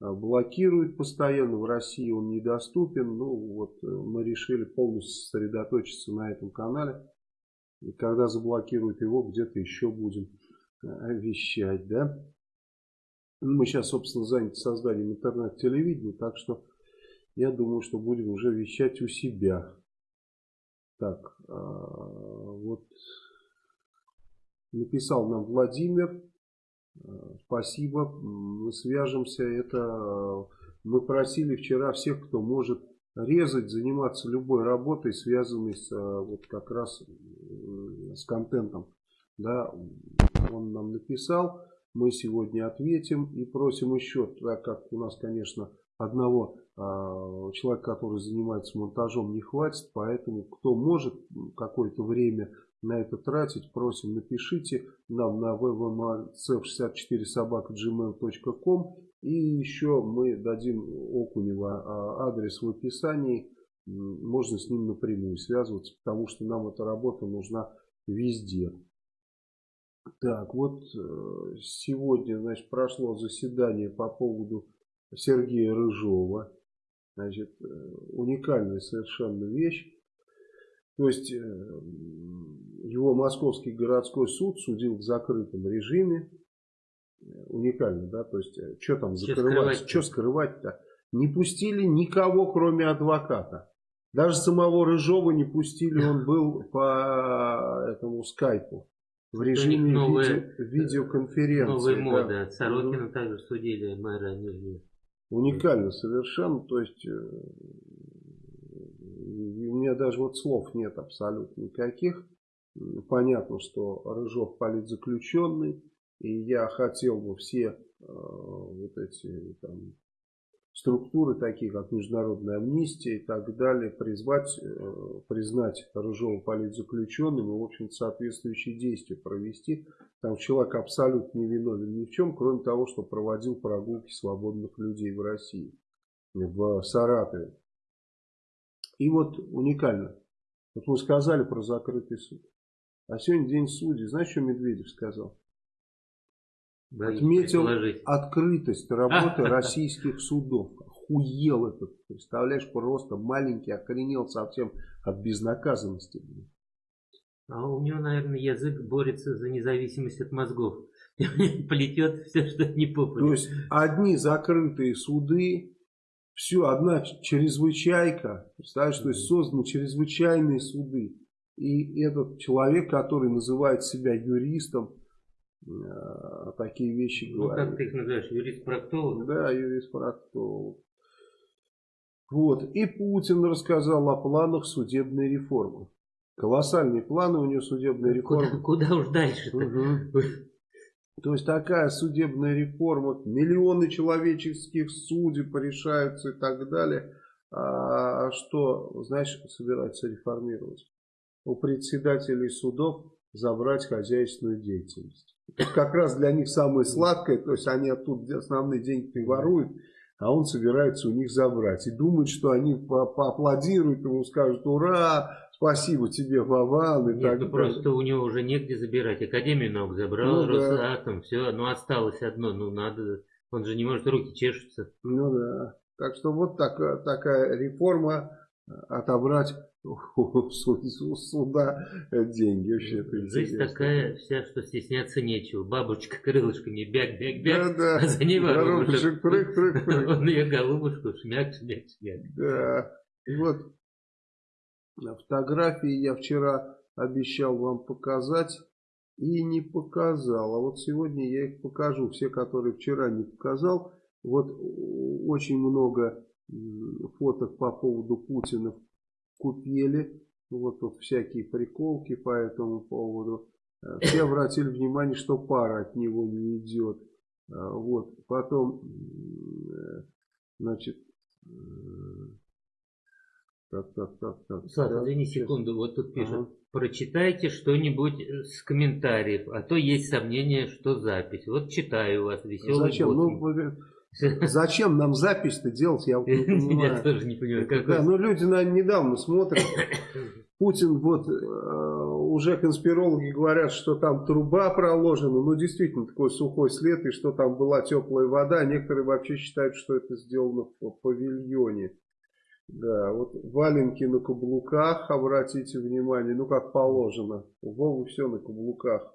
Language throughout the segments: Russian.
блокирует постоянно, в России он недоступен. Ну вот мы решили полностью сосредоточиться на этом канале. И когда заблокируют его, где-то еще будем вещать, да. Мы сейчас, собственно, заняты созданием интернет-телевидения, так что я думаю, что будем уже вещать у себя. Так, а, вот написал нам Владимир. Спасибо, мы свяжемся. Это мы просили вчера всех, кто может резать, заниматься любой работой, связанной с вот как раз с контентом. Да, он нам написал, мы сегодня ответим и просим еще, так как у нас, конечно, одного э, человека, который занимается монтажом, не хватит, поэтому кто может какое-то время на это тратить, просим напишите нам на www.cf64 собака.gmail.com и еще мы дадим Окунева а, адрес в описании, можно с ним напрямую связываться, потому что нам эта работа нужна везде. Так, вот э, сегодня, значит, прошло заседание по поводу Сергея Рыжова. Значит, э, уникальная совершенно вещь. То есть, э, его Московский городской суд судил в закрытом режиме. Уникально, да? То есть, что там закрывать? Что скрывать-то? Не пустили никого, кроме адвоката. Даже самого Рыжова не пустили, он был по этому скайпу в режиме новые, видео, видеоконференции. Новые да. моды. Сорокина угу. также судили мэра Нижнего. Уникально совершенно. То есть э, у меня даже вот слов нет абсолютно никаких. Понятно, что Рыжов политзаключенный. И я хотел бы все э, вот эти там, структуры, такие как Международная амнистия и так далее, призвать, э, признать Рыжова политзаключенным и, в общем соответствующие действия провести. Там человек абсолютно не виновен ни в чем, кроме того, что проводил прогулки свободных людей в России, в Саратове. И вот уникально. Вот мы сказали про закрытый суд. А сегодня день судей. Знаешь, что Медведев сказал? Отметил открытость работы российских судов. Охуел этот, представляешь, просто маленький, охренел совсем от безнаказанности. А у него, наверное, язык борется за независимость от мозгов. Плетет все, что не попадет. То есть, одни закрытые суды, все, одна чрезвычайка, представляешь, то есть созданы чрезвычайные суды. И этот человек, который называет себя юристом, Э, такие вещи ну, говорит. Ну, как ты их называешь, юрист-проктолог? Да, юрист-проктолог. Вот. И Путин рассказал о планах судебной реформы. Колоссальные планы у него судебной реформы. Куда, куда уж дальше угу. То есть такая судебная реформа, миллионы человеческих судеб решаются и так далее. А что, знаешь, собирается реформировать? У председателей судов забрать хозяйственную деятельность. Это как раз для них самое сладкое, то есть они оттуда основные деньги воруют, а он собирается у них забрать. И думает, что они по поаплодируют ему, скажут «Ура! Спасибо тебе, Вован!» и Нет, так ну просто у него уже негде забирать. Академию наук забрал, ну, Росатом, да. все, ну осталось одно, ну надо, он же не может, руки чешутся. Ну да, так что вот так, такая реформа отобрать у суда деньги. Вообще Жизнь интересно. такая вся, что стесняться нечего. Бабочка крылышками бяг-бяг-бяг, да, да. а за ней воробушек. Прыг, прыг, прыг. Он ее голубушку шмяк, шмяк, шмяк. Да. И вот фотографии я вчера обещал вам показать и не показал. А вот сегодня я их покажу. Все, которые вчера не показал. Вот очень много фоток по поводу Путина купили. Вот тут всякие приколки по этому поводу. Э, все обратили внимание, что пара от него не идет. Э, вот. Потом, э, значит, так, так, так, так. Слав, так, извини секунду, вот тут пишут. Ага. Прочитайте что-нибудь с комментариев, а то есть сомнение, что запись. Вот читаю вас, веселый Зачем? Ну, Зачем нам запись-то делать, я не понимаю. Я тоже не понимаю. Как да, ну люди, наверное, недавно смотрят. Путин вот э, уже конспирологи говорят, что там труба проложена. Ну, действительно, такой сухой след, и что там была теплая вода. Некоторые вообще считают, что это сделано в павильоне. Да, вот валенки на каблуках, обратите внимание, ну, как положено. У Вовы все на каблуках.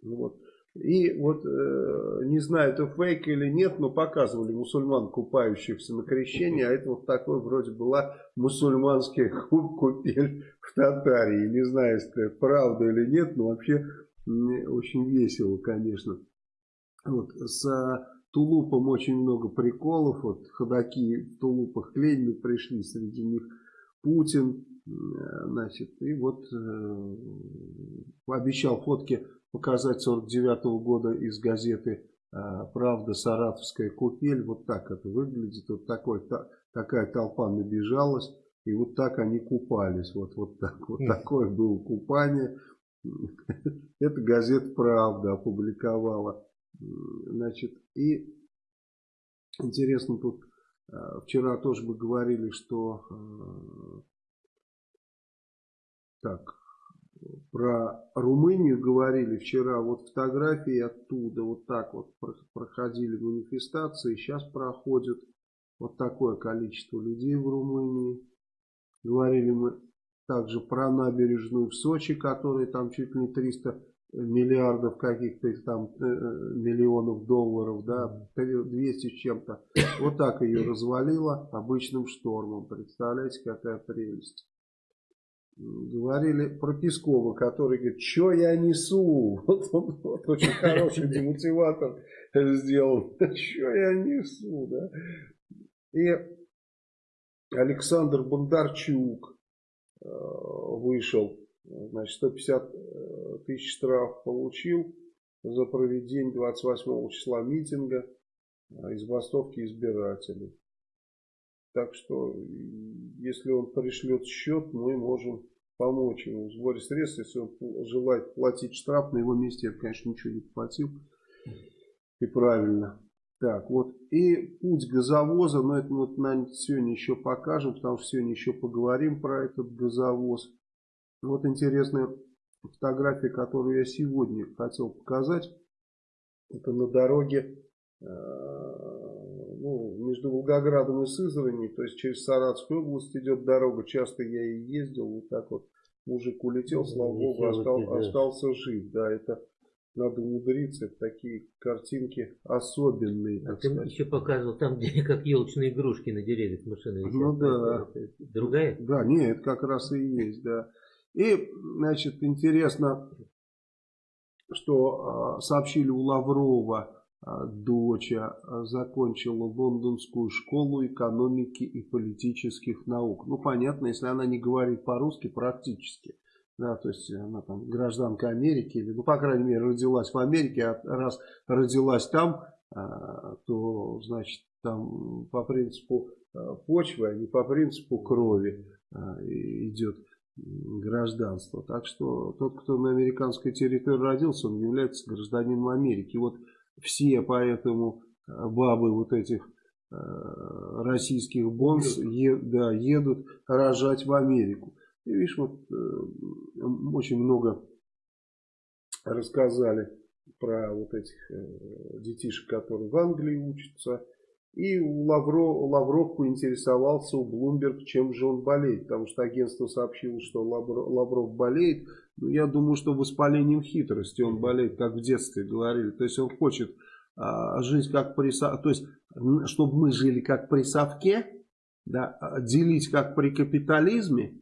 Ну, вот. И вот, э, не знаю, это фейк или нет, но показывали мусульман, купающихся на крещении, а это вот такой вроде была мусульманская купель в Татарии. Не знаю, если это правда или нет, но вообще очень весело, конечно. Вот, с тулупом очень много приколов, вот ходаки в тулупах к Ленину пришли, среди них Путин, э, значит, и вот э, обещал фотки показать 49 -го года из газеты а, «Правда. Саратовская купель». Вот так это выглядит. Вот такой, та, такая толпа набежалась. И вот так они купались. Вот, вот, так, вот такое было купание. Это газета «Правда» опубликовала. Значит, и интересно тут, а, вчера тоже мы говорили, что а, так, про Румынию говорили вчера, вот фотографии оттуда, вот так вот проходили манифестации, сейчас проходят вот такое количество людей в Румынии. Говорили мы также про набережную в Сочи, которая там чуть ли не 300 миллиардов каких-то там э, миллионов долларов, да, 200 с чем-то. Вот так ее развалило обычным штормом. Представляете, какая прелесть говорили про Пескова, который говорит, что я несу? Вот, вот, вот очень хороший демотиватор сделал. Что я несу, да? И Александр Бондарчук э, вышел, значит, 150 э, тысяч штраф получил за проведение 28 числа митинга э, из бастовки избирателей. Так что, если он пришлет счет, мы можем помочь ему в сборе средств. Если он желает платить штраф, на его месте я, конечно, ничего не платил. И правильно. Так, вот. И путь газовоза, но это мы наверное, сегодня еще покажем, потому что сегодня еще поговорим про этот газовоз. Вот интересная фотография, которую я сегодня хотел показать. Это на дороге э, ну, между Волгоградом и Сызранью, то есть через Саратовскую область идет дорога, часто я и ездил, вот так вот мужик улетел, слава богу, остал, остался жив, да, это надо умудриться, это такие картинки особенные. А ты сказать. еще показывал там, где как елочные игрушки на деревьях машины висят. Ну да. другая? Да, нет, это как раз и есть, да. И, значит, интересно, что э, сообщили у Лаврова, а, дочь а, закончила лондонскую школу экономики и политических наук. Ну, понятно, если она не говорит по-русски, практически. Да, то есть она там гражданка Америки, или, ну, по крайней мере, родилась в Америке, а раз родилась там, а, то, значит, там по принципу почвы, а не по принципу крови идет гражданство. Так что тот, кто на американской территории родился, он является гражданином Америки. Вот все поэтому э, бабы вот этих э, российских бонс е, да, едут рожать в Америку. И видишь, вот э, очень много рассказали про вот этих детишек, которые в Англии учатся. И Лавро, Лавров поинтересовался у Блумберг, чем же он болеет. Потому что агентство сообщило, что Лавров, Лавров болеет. Но я думаю, что воспалением хитрости он болеет, как в детстве говорили. То есть он хочет а, жить как при... То есть, чтобы мы жили как при совке, да, а, делить как при капитализме,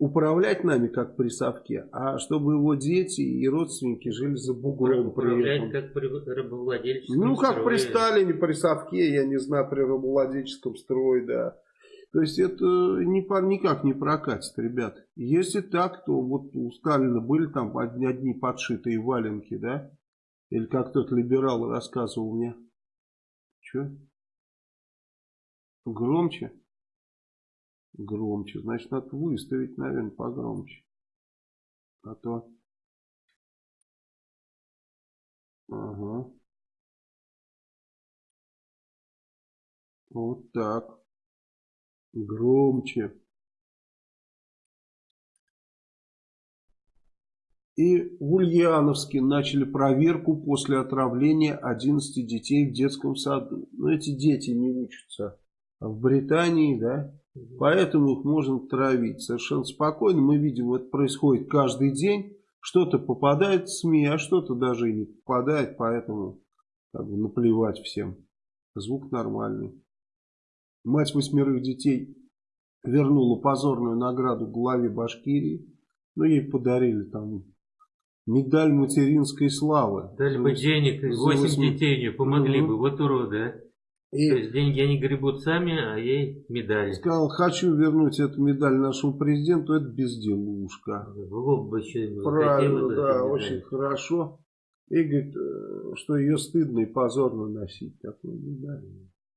управлять нами как при совке, а чтобы его дети и родственники жили за бугром. Управлять как при рабовладельческом Ну, как строе. при Сталине, при совке, я не знаю, при рабовладельческом строе, да. То есть это не, никак не прокатит, ребят. Если так, то вот у Сталина были там одни, одни подшитые валенки, да? Или как тот либерал рассказывал мне. Че? Громче? Громче. Значит, надо выставить, наверное, погромче. А то... Ага. Вот так. Громче. И в Ульяновске начали проверку после отравления 11 детей в детском саду. Но эти дети не учатся в Британии, да, поэтому их можно травить совершенно спокойно. Мы видим, это происходит каждый день. Что-то попадает в СМИ, а что-то даже и не попадает, поэтому как бы, наплевать всем. Звук нормальный. Мать восьмерых детей вернула позорную награду главе Башкирии. Ну, ей подарили там медаль материнской славы. Дали бы денег, 8 детей у нее помогли бы, вот уроды, а. И То есть деньги они гребут сами, а ей медали. Сказал, хочу вернуть эту медаль нашему президенту, это безделушка. В бы еще Правильно, да, очень хорошо. И говорит, э, что ее стыдно и позорно носить такую медаль.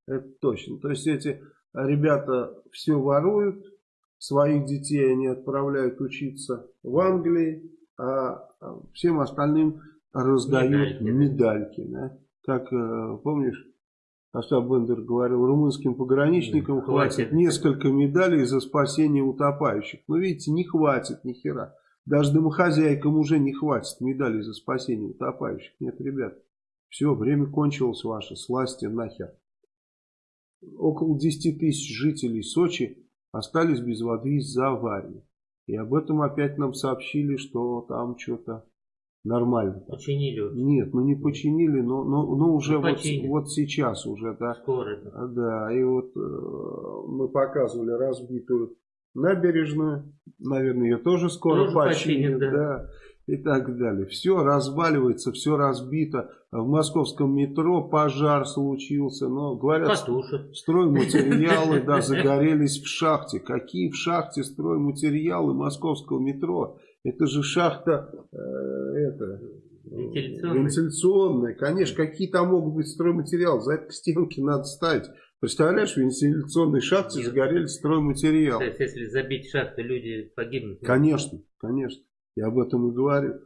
Это точно. То есть эти ребята все воруют, своих детей они отправляют учиться в Англии, а всем остальным раздают медальки. медальки да? Как, э, помнишь, Остап Бендер говорил, румынским пограничникам хватит. хватит несколько медалей за спасение утопающих. Но видите, не хватит ни хера. Даже домохозяйкам уже не хватит медалей за спасение утопающих. Нет, ребят, все, время кончилось ваше, сласти нахер. Около 10 тысяч жителей Сочи остались без воды из-за аварии. И об этом опять нам сообщили, что там что-то нормально. Починили? Нет, ну не починили, но, но, но уже ну, вот, вот сейчас уже, да. Скоро. Да, и вот э, мы показывали разбитую набережную, наверное, ее тоже скоро тоже починят, починят, да. да и так далее. Все разваливается, все разбито. В московском метро пожар случился. Но говорят, Потушат. стройматериалы да, загорелись в шахте. Какие в шахте стройматериалы московского метро? Это же шахта э, это, вентиляционная. вентиляционная. Конечно, какие там могут быть стройматериалы? За это к стенке надо ставить. Представляешь, в вентиляционной шахте Нет. загорелись стройматериалы. То есть, если забить шахту, люди погибнут? Конечно, конечно. Я об этом и говорю.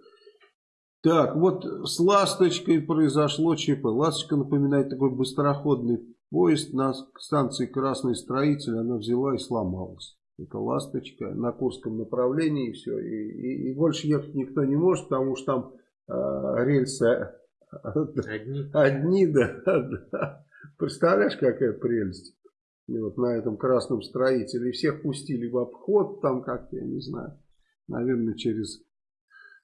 Так, вот с «Ласточкой» произошло ЧП. «Ласточка» напоминает такой быстроходный поезд на станции «Красный строитель». Она взяла и сломалась. Это «Ласточка» на Курском направлении и все. И, и, и больше ехать никто не может, потому что там э, рельсы одни, одни да, да. Представляешь, какая прелесть. И вот на этом красном строителе. И всех пустили в обход там как-то, я не знаю наверное, через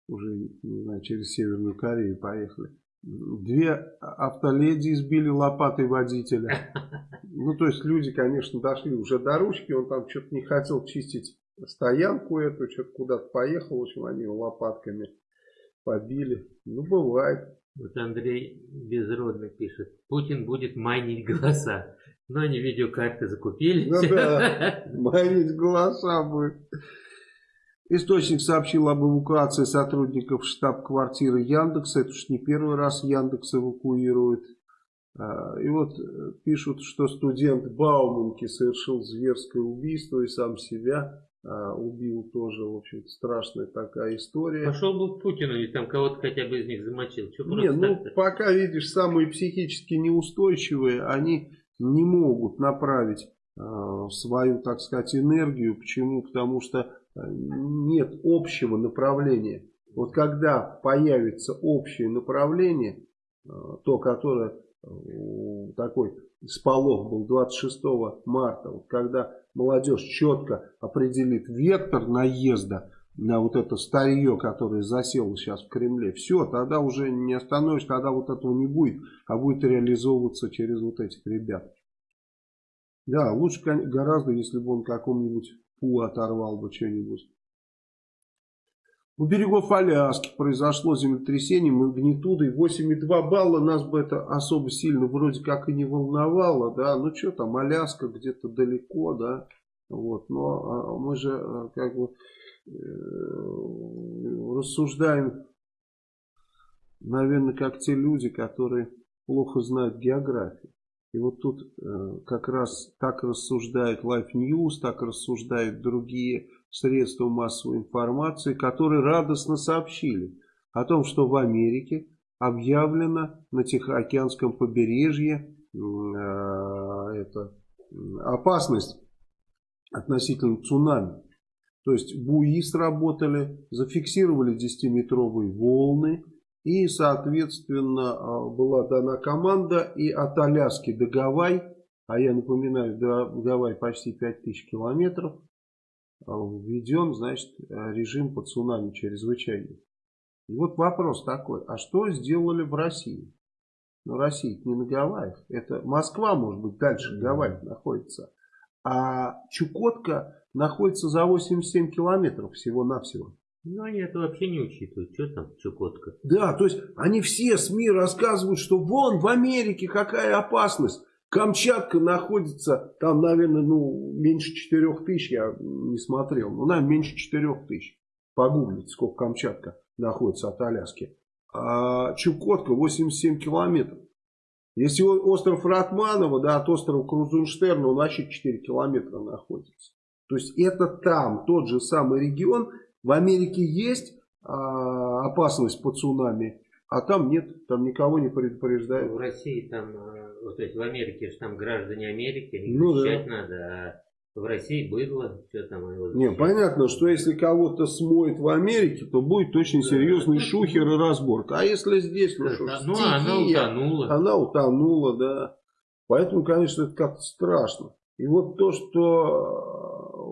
уже, не знаю, через Северную Корею поехали. Две автоледи избили лопатой водителя. Ну, то есть люди, конечно, дошли уже до ручки, он там что-то не хотел чистить стоянку эту, что-то куда-то поехал, в общем, они его лопатками побили. Ну, бывает. Вот Андрей Безродный пишет, Путин будет майнить голоса. Но они видеокарты закупили. Ну да, майнить голоса будет. Источник сообщил об эвакуации сотрудников штаб-квартиры Яндекса. Это уж не первый раз Яндекс эвакуирует. А, и вот э, пишут, что студент Бауманки совершил зверское убийство и сам себя а, убил тоже. В общем страшная такая история. Пошел бы к Путину и там кого-то хотя бы из них замочил. Что не, ну пока видишь, самые психически неустойчивые, они не могут направить э, свою, так сказать, энергию. Почему? Потому что нет общего направления. Вот когда появится общее направление, э, то, которое э, такой сполох был 26 марта, вот когда молодежь четко определит вектор наезда на вот это старье, которое засело сейчас в Кремле, все, тогда уже не остановишь, тогда вот этого не будет, а будет реализовываться через вот этих ребят. Да, лучше гораздо, если бы он каком-нибудь Фу, оторвал бы что-нибудь. У берегов Аляски произошло землетрясение магнитудой 8,2 балла. Нас бы это особо сильно вроде как и не волновало, да. Ну что там, Аляска где-то далеко, да. Вот, но а, мы же а, как бы э, рассуждаем, наверное, как те люди, которые плохо знают географию. И вот тут э, как раз так рассуждает Life News, так рассуждают другие средства массовой информации, которые радостно сообщили о том, что в Америке объявлено на Тихоокеанском побережье э, это, опасность относительно цунами. То есть буи сработали, зафиксировали 10-метровые волны. И, соответственно, а, была дана команда и от Аляски до Гавай, а я напоминаю, до Гавай почти 5000 километров, а, введен, значит, режим по цунами чрезвычайный. И вот вопрос такой, а что сделали в России? Ну, Россия не на Гавайях. Это Москва, может быть, дальше Гавайи находится. А Чукотка находится за 87 километров всего-навсего. Ну, они это вообще не учитывают. Что там Чукотка? Да, то есть они все СМИ рассказывают, что вон в Америке какая опасность. Камчатка находится, там, наверное, ну, меньше 4 тысяч, я не смотрел. Ну, наверное, меньше 4 тысяч. Погуглите, сколько Камчатка находится от Аляски. А Чукотка 87 километров. Если остров Ратманова, да, от острова Крузенштерна, он вообще 4 километра находится. То есть это там, тот же самый регион. В Америке есть а, опасность по цунами, а там нет, там никого не предупреждают. В России там, а, вот, то есть в Америке же там граждане Америки, ну, да. надо, а в России быдло, что там Не, понятно, что если кого-то смоет в Америке, то будет очень да. серьезный шухер и разборка. А если здесь, ну что, ну, стихия, она утонула. Она утонула, да. Поэтому, конечно, это как-то страшно. И вот то, что,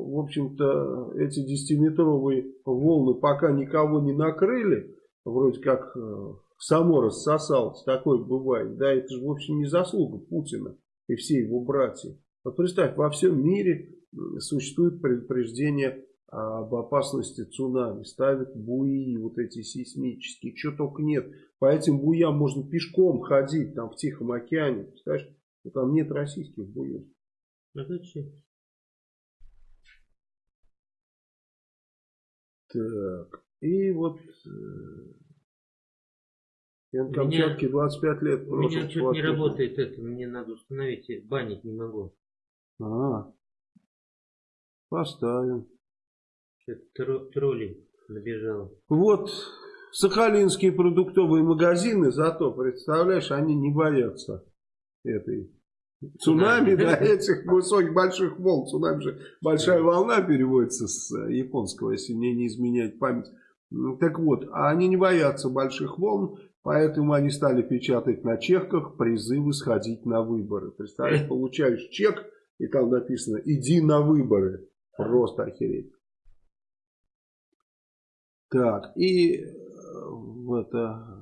в общем-то, эти десятиметровые волны пока никого не накрыли, вроде как э, само рассосалось, такое бывает, да, это же, в общем, не заслуга Путина и всей его братья. Вот представь, во всем мире существует предупреждение об опасности цунами, ставят буи вот эти сейсмические, что только нет. По этим буям можно пешком ходить там в Тихом океане, представляешь, там нет российских буев. А зачем? Так, и вот я на Камчатке 25 лет. У меня что-то не работает это, мне надо установить, банить не могу. А, поставим. Что-то троллинг набежал. Вот сахалинские продуктовые магазины, зато, представляешь, они не боятся этой цунами, да, этих высоких больших волн. Цунами же большая волна переводится с японского, если мне не изменяет память. Ну, так вот, а они не боятся больших волн, поэтому они стали печатать на чеках призывы сходить на выборы. Представляешь, получаешь чек, и там написано «Иди на выборы». Просто охереть. Так, и э, это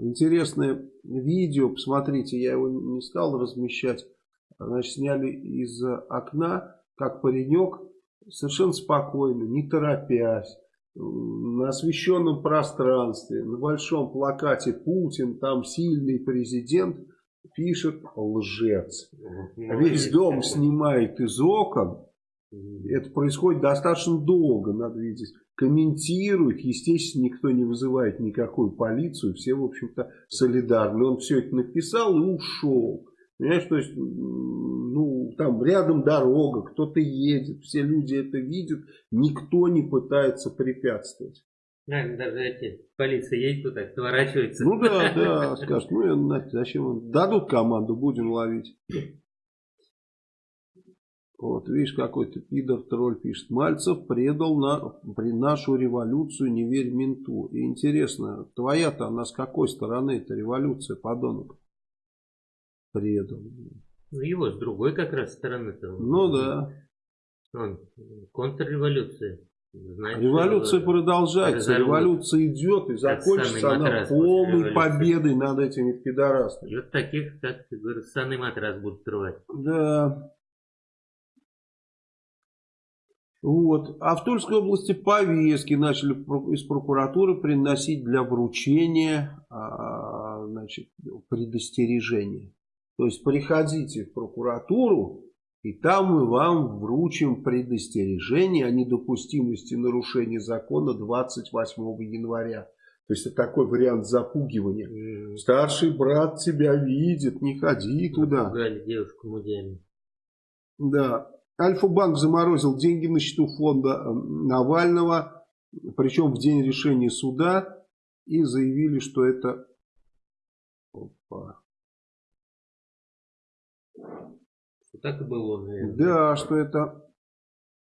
интересное видео, посмотрите, я его не стал размещать. Значит, сняли из окна, как паренек, совершенно спокойно, не торопясь, на освещенном пространстве, на большом плакате Путин, там сильный президент – пишет лжец. Весь дом снимает из окон. Это происходит достаточно долго, надо видеть. Комментирует, естественно, никто не вызывает никакую полицию, все, в общем-то, солидарны. Он все это написал и ушел. Понимаешь, то есть, ну, там рядом дорога, кто-то едет, все люди это видят, никто не пытается препятствовать. Наверное, даже эти, полиция едет туда, сворачивается. Ну да, да, скажут, ну зачем, дадут команду, будем ловить. Вот, видишь, какой-то пидор-тролль пишет. Мальцев предал на, при нашу революцию, не верь менту. И интересно, твоя-то она с какой стороны эта революция, подонок? Предал. Ну его с другой как раз стороны-то. Ну да. Он, контрреволюция. Знаете, Революция продолжается, разорвут. революция идет и закончится она полной победой над этими пидорасами. И вот таких, как ты говоришь, санный матрас будут рвать. Да. Вот. А в Тульской области повестки начали из прокуратуры приносить для вручения а, значит, предостережения. То есть приходите в прокуратуру, и там мы вам вручим предостережение о недопустимости нарушения закона 28 января. То есть это такой вариант запугивания. Mm. Старший брат тебя видит, не ходи туда. Девушку мудями. Да. Альфа-банк заморозил деньги на счету фонда э, Навального, причем в день решения суда, и заявили, что это... Опа. Так и было, наверное. Да, что это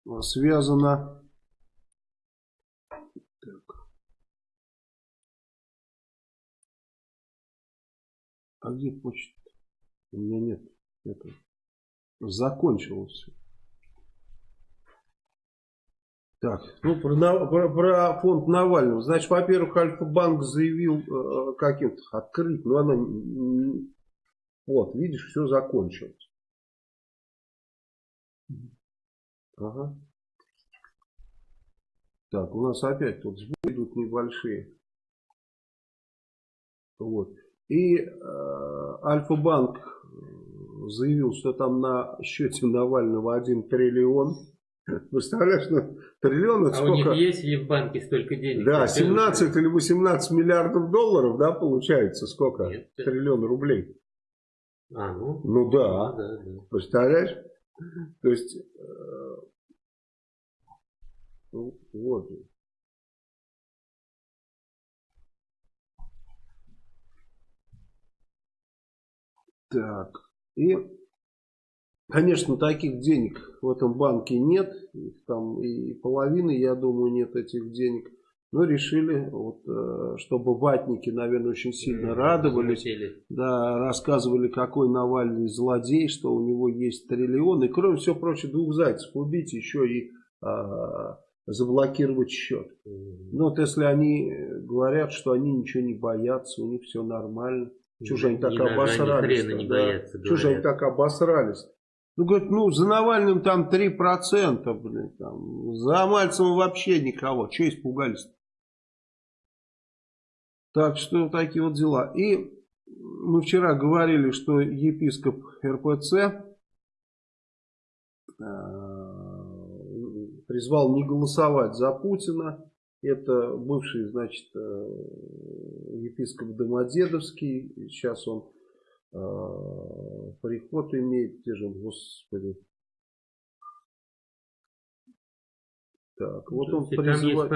а, связано... Так. А где почта? У меня нет. Это закончилось. Так, ну про, про, про фонд Навального. Значит, во-первых, Альфа-банк заявил э, э каким-то открыть, но она... Вот, видишь, все закончилось. Ага. Так, у нас опять тут сбои идут небольшие. Вот. И э, Альфа-банк заявил, что там на счете Навального 1 триллион. Представляешь, ну, триллион это а сколько? у них есть ли в банке столько денег? Да, 17 или 18 миллиардов долларов, да, получается, сколько? Нет, Триллион рублей. А, ну? Ну да. да, да. Представляешь? То есть, вот. Так. И Конечно, таких денег в этом банке нет, там и половины, я думаю, нет этих денег. Но решили, вот, э, чтобы ватники, наверное, очень сильно радовались. Да, рассказывали, какой Навальный злодей, что у него есть триллион. И кроме всего прочего, двух зайцев убить, еще и а, заблокировать счет. Ну вот если они говорят, что они ничего не боятся, у них все нормально. Чужие они так обосрались. Да. Чужие они так обосрались. Ну, говорит, ну, за Навальным там 3%, блин, там, за Мальцевым вообще никого. Че испугались -то? Так что такие вот дела. И мы вчера говорили, что епископ РПЦ э, призвал не голосовать за Путина. Это бывший, значит, э, епископ Домодедовский. Сейчас он а, приход имеет, те же, господи. Так, вот он призвал,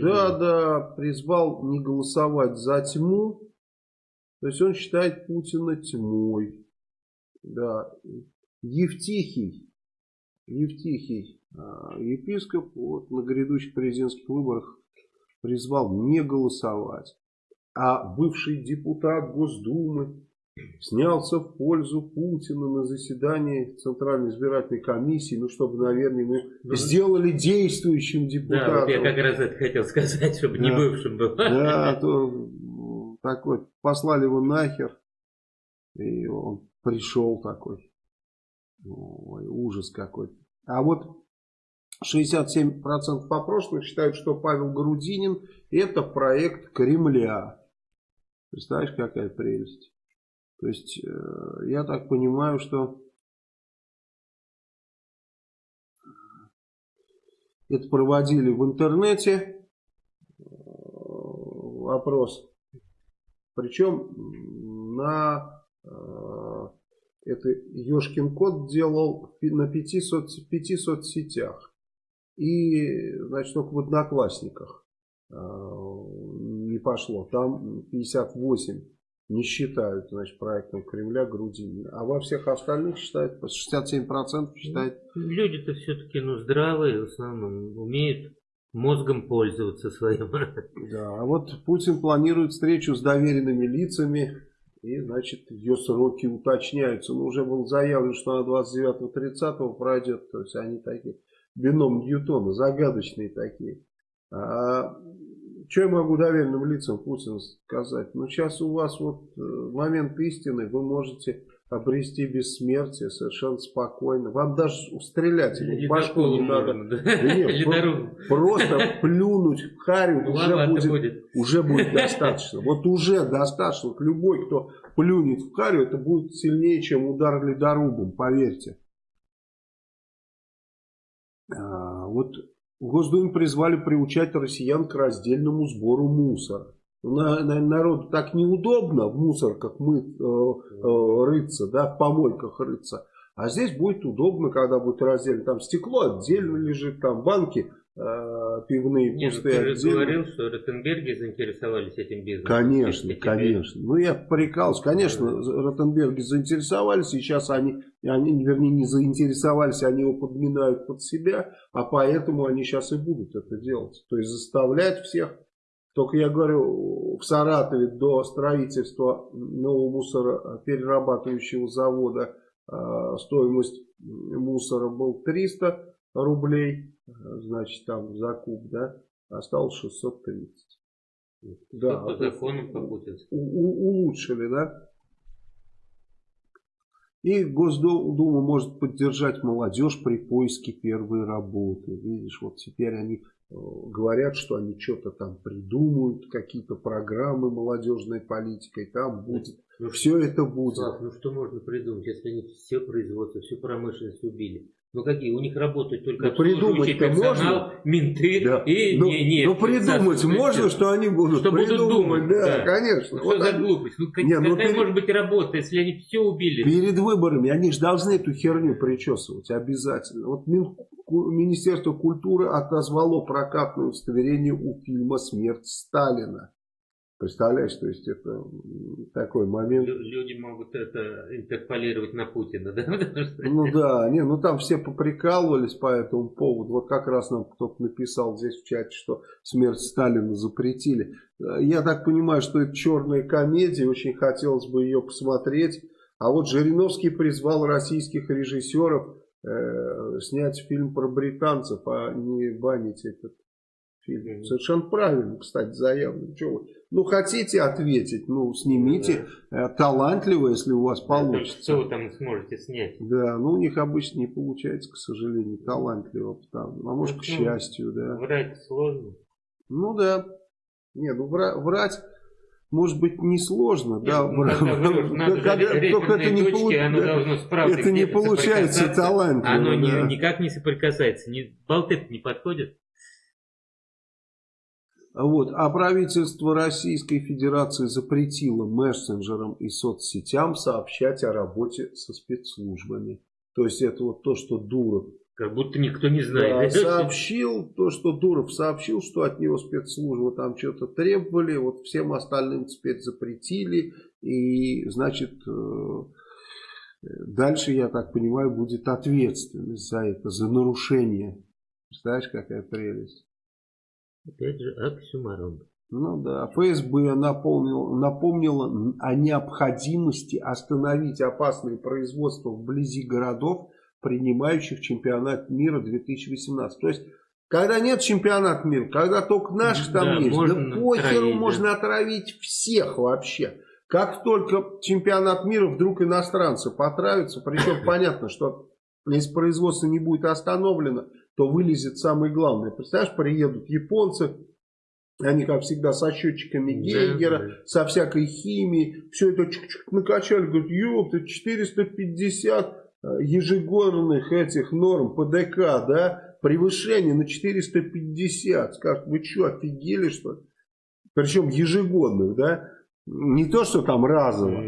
да, да, призвал не голосовать за тьму. То есть он считает Путина тьмой. Да. Евтихий, Евтихий, а, епископ, вот на грядущих президентских выборах призвал не голосовать. А бывший депутат Госдумы снялся в пользу Путина на заседании Центральной избирательной комиссии, ну, чтобы, наверное, мы ну, сделали действующим депутатом. Да, вот я как раз это хотел сказать, чтобы да. не бывшим был. Да, то такой, послали его нахер, и он пришел такой. Ой, ужас какой. А вот 67% опрошенных считают, что Павел Грудинин это проект Кремля. Представляешь, какая прелесть. То есть, э, я так понимаю, что это проводили в интернете э, вопрос. Причем на э, это Ешкин код делал на пяти, соц, пяти соцсетях. И, значит, только в Одноклассниках не пошло. Там 58 не считают, значит, проектом Кремля Грудинина. А во всех остальных считают, 67% считают. Люди-то все-таки, ну, здравые, в основном, умеют мозгом пользоваться своим. Да, а вот Путин планирует встречу с доверенными лицами, и, значит, ее сроки уточняются. Ну, уже было заявлено, что она 29-30 пройдет, то есть они такие, бином Ньютона, загадочные такие. А что я могу доверенным лицам Путина сказать? Ну, сейчас у вас вот э, момент истины, вы можете обрести бессмертие совершенно спокойно. Вам даже стрелять ему в башку не надо. Да нет, просто плюнуть в харю ну, уже, будет, будет. уже будет достаточно. Вот уже достаточно. Любой, кто плюнет в харю, это будет сильнее, чем удар ледорубом, поверьте. А, вот в Госдуме призвали приучать россиян к раздельному сбору мусора. На, на, народу так неудобно в мусорках мы э, э, рыться, да, в помойках рыться. А здесь будет удобно, когда будет раздельно. Там стекло отдельно лежит, там банки э, пивные Нет, ну пустые. Ты же говорил, что Ротенберги заинтересовались этим бизнесом. Конечно, конечно. Ну я прикалываюсь. Конечно, да. Ротенберги заинтересовались, и сейчас они, они, вернее, не заинтересовались, они его подминают под себя, а поэтому они сейчас и будут это делать. То есть заставлять всех, Только я говорю, в Саратове до строительства нового мусороперерабатывающего завода э, стоимость мусора был 300 рублей, значит там закуп, да, осталось 630. Да, по закону по улучшили, да. И Госдума может поддержать молодежь при поиске первой работы. Видишь, вот теперь они Э, говорят, что они что-то там придумают, какие-то программы молодежной политикой, там будет, ну, все это будет. Слав, ну что можно придумать, если они все производство, всю промышленность убили? Ну какие? У них работают только ну, придумать персонал, можно? менты да. и ну, не, не, Ну придумать можно, что они будут что придумать, будут думать, да, да. конечно. Ну, что вот за они... глупость? Ну, как, не, ну, какая перед... может быть работа, если они все убили? Перед выборами они же должны эту херню причесывать обязательно. Вот Мин... Министерство культуры отозвало прокатное удостоверение у фильма «Смерть Сталина». Представляешь, то есть это такой момент. Люди могут это интерполировать на Путина, да? Ну да, не, ну там все поприкалывались по этому поводу. Вот как раз нам кто-то написал здесь в чате, что смерть Сталина запретили. Я так понимаю, что это черная комедия, очень хотелось бы ее посмотреть. А вот Жириновский призвал российских режиссеров э, снять фильм про британцев, а не банить этот фильм. Совершенно правильно, кстати, заявлено. Чего вы? Ну, хотите ответить, ну, снимите. Да. Э, талантливо, если у вас получится. Что вы там сможете снять? Да, ну, у них обычно не получается, к сожалению, талантливо. Потому, а может, ну, к счастью, да. Врать сложно. Ну, да. Не, ну, врать... Может быть, несложно, да, ну, только это не, точки, оно это не получается талантливо. Оно да. ни, никак не соприкасается, ни, болты не подходят. Вот. А правительство Российской Федерации запретило мессенджерам и соцсетям сообщать о работе со спецслужбами. То есть это вот то, что Дуров как будто никто не знает. Да, сообщил, то, что Дуров сообщил, что от него спецслужбы там что-то требовали, вот всем остальным теперь запретили, и, значит, э, дальше, я так понимаю, будет ответственность за это, за нарушение. Представляешь, какая прелесть? Опять же, оксюмарон. Ну да, ФСБ напомнил, напомнила о необходимости остановить опасные производства вблизи городов, принимающих чемпионат мира 2018. То есть, когда нет чемпионата мира, когда только наших там да, есть, да похеру можно отравить всех вообще. Как только чемпионат мира, вдруг иностранцы потравятся, причем понятно, что если производство не будет остановлено, то вылезет самое главное. Представляешь, приедут японцы, они, как всегда, со счетчиками Гейгера, да, да. со всякой химией, все это чик -чик накачали, говорят, ёпта, 450 э, ежегодных этих норм ПДК, да, превышение на 450. Скажут, вы что, офигели, что ли? Причем ежегодных, да, не то, что там разово.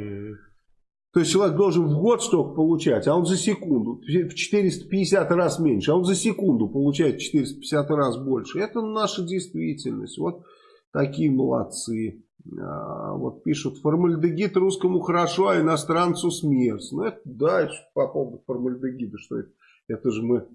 То есть человек должен в год столько получать, а он за секунду, в 450 раз меньше, а он за секунду получает 450 раз больше. Это наша действительность. Вот такие молодцы. А, вот пишут, формальдегид русскому хорошо, а иностранцу смерть. Ну, это, да, это по поводу формальдегида, что это, это же мы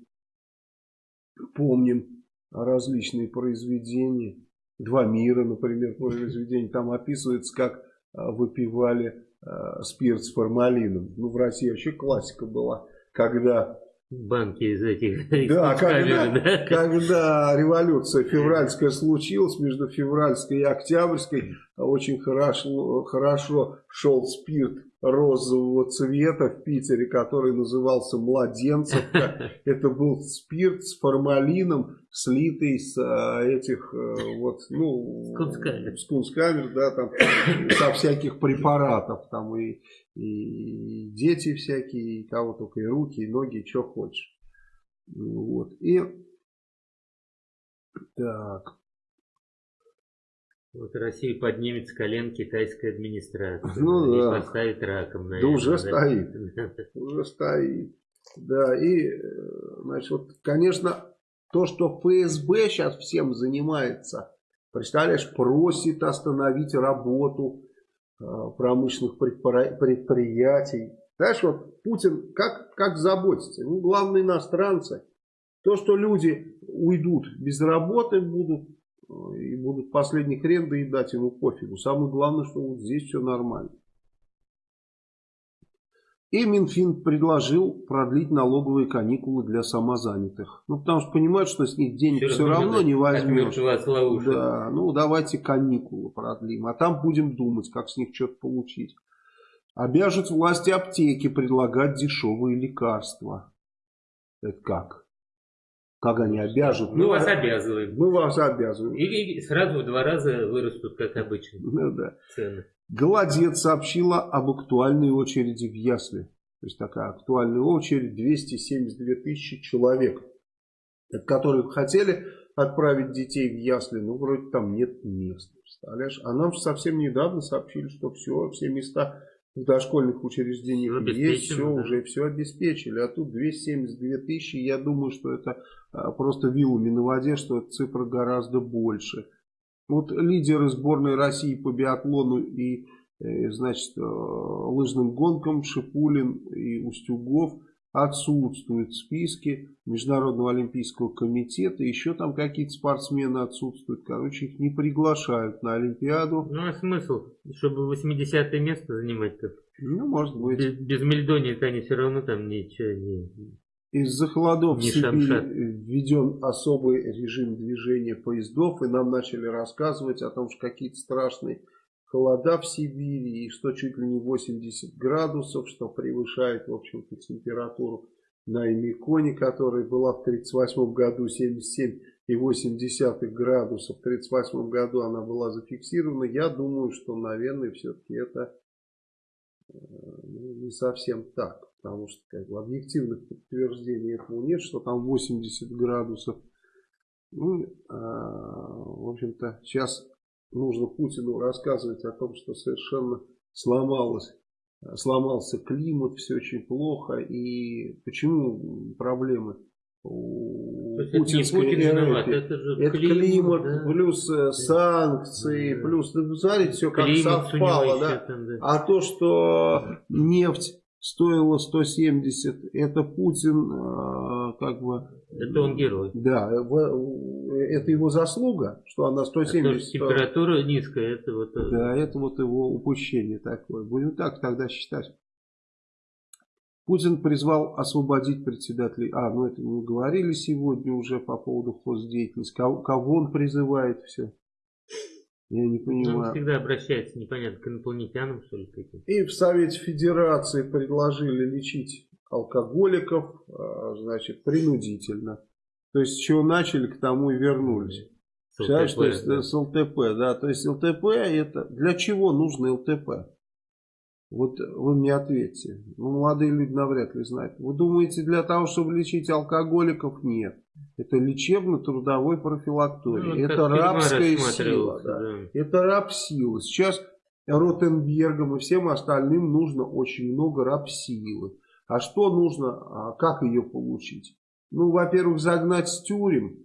помним различные произведения. Два мира, например, произведение. Там описывается, как а, выпивали э, спирт с формалином. Ну, в России вообще классика была, когда... Банки из этих... Да, когда, да? когда революция февральская случилась, между февральской и октябрьской очень хорошо, хорошо шел спирт розового цвета в Питере, который назывался «Младенцевка». Это был спирт с формалином, слитый с а, этих э, вот, ну, скунскамер, скунскамер да, там, со всяких препаратов, там и, и дети всякие, и кого только, и руки, и ноги, и что хочешь. Вот, и так, вот Россия поднимет с колен китайская администрация. Ну и да. поставит раком. Наверное, да уже стоит. Уже стоит. Да, и, значит, вот, конечно, то, что ФСБ сейчас всем занимается, представляешь, просит остановить работу э, промышленных предприятий. Знаешь, вот Путин как, как заботится? Ну, главное, иностранцы. То, что люди уйдут без работы, будут и будут последний хрен доедать ему пофигу. Самое главное, что вот здесь все нормально. И Минфин предложил продлить налоговые каникулы для самозанятых. Ну, потому что понимают, что с них денег все, все равно не возьмешь. Да, ну, давайте каникулы продлим. А там будем думать, как с них что-то получить. Обяжут власти аптеки предлагать дешевые лекарства. Это как? Как они обяжут? Мы ну, вас обязываем. Мы вас обязываем. И, и сразу в два раза вырастут, как обычно, ну, да. цены. Голодец сообщила об актуальной очереди в Ясли. То есть такая актуальная очередь 272 тысячи человек, которые хотели отправить детей в Ясли, но вроде там нет мест. Представляешь? А нам же совсем недавно сообщили, что все, все места в дошкольных учреждениях есть, все, да. уже все обеспечили. А тут 272 тысячи, я думаю, что это а, просто вилами на воде, что цифра гораздо больше. Вот лидеры сборной России по биатлону и э, значит, э, лыжным гонкам Шипулин и Устюгов отсутствуют в списке Международного олимпийского комитета. Еще там какие-то спортсмены отсутствуют. Короче, их не приглашают на Олимпиаду. Ну, а смысл? Чтобы 80 место занимать-то? Ну, может быть. Без, без Мельдонии-то они все равно там ничего не... Из-за холодов в Сибири введен особый режим движения поездов, и нам начали рассказывать о том, что какие-то страшные холода в Сибири, и что чуть ли не 80 градусов, что превышает, в общем-то, температуру на Эмиконе, которая была в 1938 году 77,8 градусов. В 1938 году она была зафиксирована. Я думаю, что, наверное, все-таки это э, ну, не совсем так потому что как бы, объективных подтверждений этому нет, что там 80 градусов. Ну, а, в общем-то, сейчас нужно Путину рассказывать о том, что совершенно сломалось, сломался климат, все очень плохо. И почему проблемы у путинской это виноват, это же это климат, климат да? плюс э, санкции, да. плюс, ну, смотрите, все как климат совпало, да? Там, да. А то, что нефть стоило 170, это Путин э, как бы... Это он герой. Да, это его заслуга, что она 170. А температура низкая, это вот... Э, да, это вот его упущение такое. Будем так тогда считать. Путин призвал освободить председателей. А, ну это мы говорили сегодня уже по поводу хоздеятельности. Кого, кого он призывает все? Я не понимаю. Он всегда обращается, непонятно, к инопланетянам, что ли, каким И в Совете Федерации предложили лечить алкоголиков, а, значит, принудительно. То есть, с чего начали, к тому и вернулись. С ЛТП, то есть, да. с ЛТП, да. То есть, ЛТП это... Для чего нужно ЛТП? Вот вы мне ответьте. Ну, молодые люди навряд ли знают. Вы думаете, для того, чтобы лечить алкоголиков? Нет. Это лечебно-трудовой профилакторий. Ну, это рабская сила. Да. Да. Это раб силы. Сейчас Ротенбергам и всем остальным нужно очень много раб силы. А что нужно, а как ее получить? Ну, во-первых, загнать с тюрем.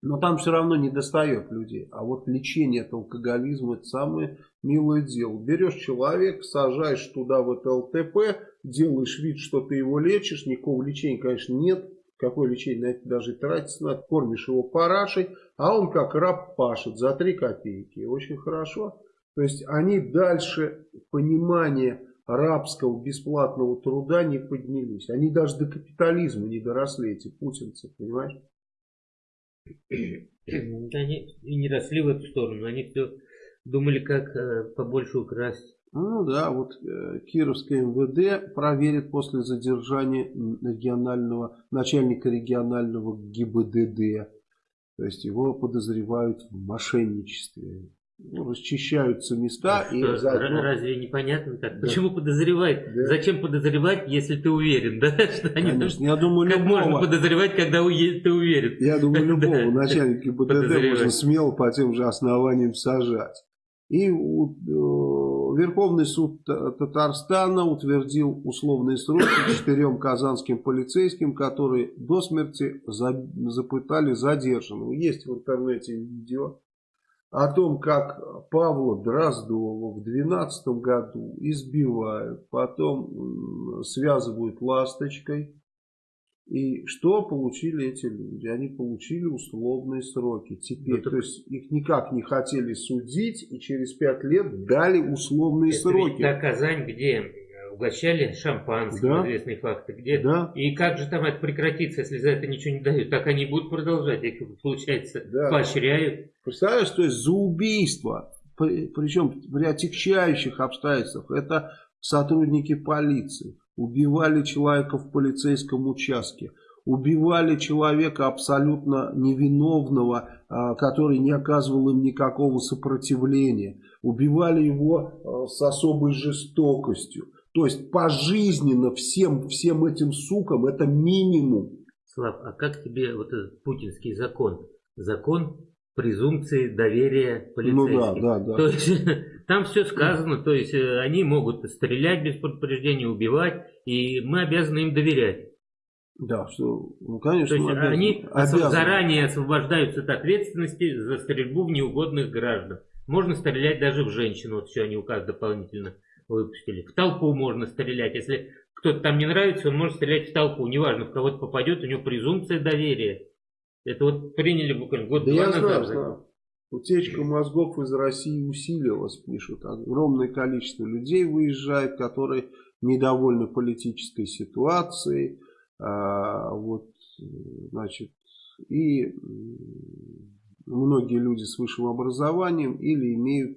Но там все равно не достает людей. А вот лечение от алкоголизма это самое милое дело. Берешь человека, сажаешь туда в это ЛТП, делаешь вид, что ты его лечишь. Никакого лечения, конечно, нет. Какое лечение на это даже тратить надо. Кормишь его парашей, а он как раб пашет за 3 копейки. Очень хорошо. То есть они дальше понимания рабского бесплатного труда не поднялись. Они даже до капитализма не доросли, эти путинцы, понимаешь? Они и не росли в эту сторону. Они все думали, как э, побольше украсть. Ну да, вот э, Кировское МВД проверит после задержания регионального начальника регионального ГИБДД. То есть его подозревают в мошенничестве. Ну, расчищаются места а и что, заодно... Разве непонятно так? Да. Почему подозревать? Да. Зачем подозревать, если ты уверен? Да? Что они Конечно, я думаю, как любого... можно подозревать, когда ты уверен? Я думаю, любого начальника ГИБДД можно смело по тем же основаниям сажать. И э, Верховный суд Татарстана утвердил условные сроки четырем казанским полицейским, которые до смерти за, запытали задержанного. Есть в интернете видео о том, как Павла Дроздова в 2012 году избивают, потом связывают ласточкой И что получили эти люди? Они получили условные сроки. Теперь, ну, то есть их никак не хотели судить, и через пять лет дали условные это сроки. Ведь та Казань, где угощали шампанским, да. известные факты. Где, да. И как же там это прекратится, если за это ничего не дают? Так они будут продолжать, их, получается, да. поощряют. Представляешь, то есть за убийство, причем при отягчающих обстоятельствах, это сотрудники полиции, убивали человека в полицейском участке, убивали человека абсолютно невиновного, а, который не оказывал им никакого сопротивления, убивали его а, с особой жестокостью. То есть пожизненно всем, всем этим сукам это минимум. Слав, а как тебе вот этот путинский закон? Закон презумпции доверия полицейских. Ну да, да, да. То есть там все сказано, то есть э, они могут стрелять без предупреждения, убивать, и мы обязаны им доверять. Да, что, ну конечно. То есть обязаны, они обязаны. заранее освобождаются от ответственности за стрельбу в неугодных граждан. Можно стрелять даже в женщину, вот все они указ дополнительно выпустили. В толпу можно стрелять. Если кто-то там не нравится, он может стрелять в толпу. Неважно, в кого-то попадет, у него презумпция доверия. Это вот приняли буквально год-два да назад. Знаю, знаю. Утечка мозгов из России усилилась, пишут. Огромное количество людей выезжает, которые недовольны политической ситуацией. А, вот, значит, и многие люди с высшим образованием или имеют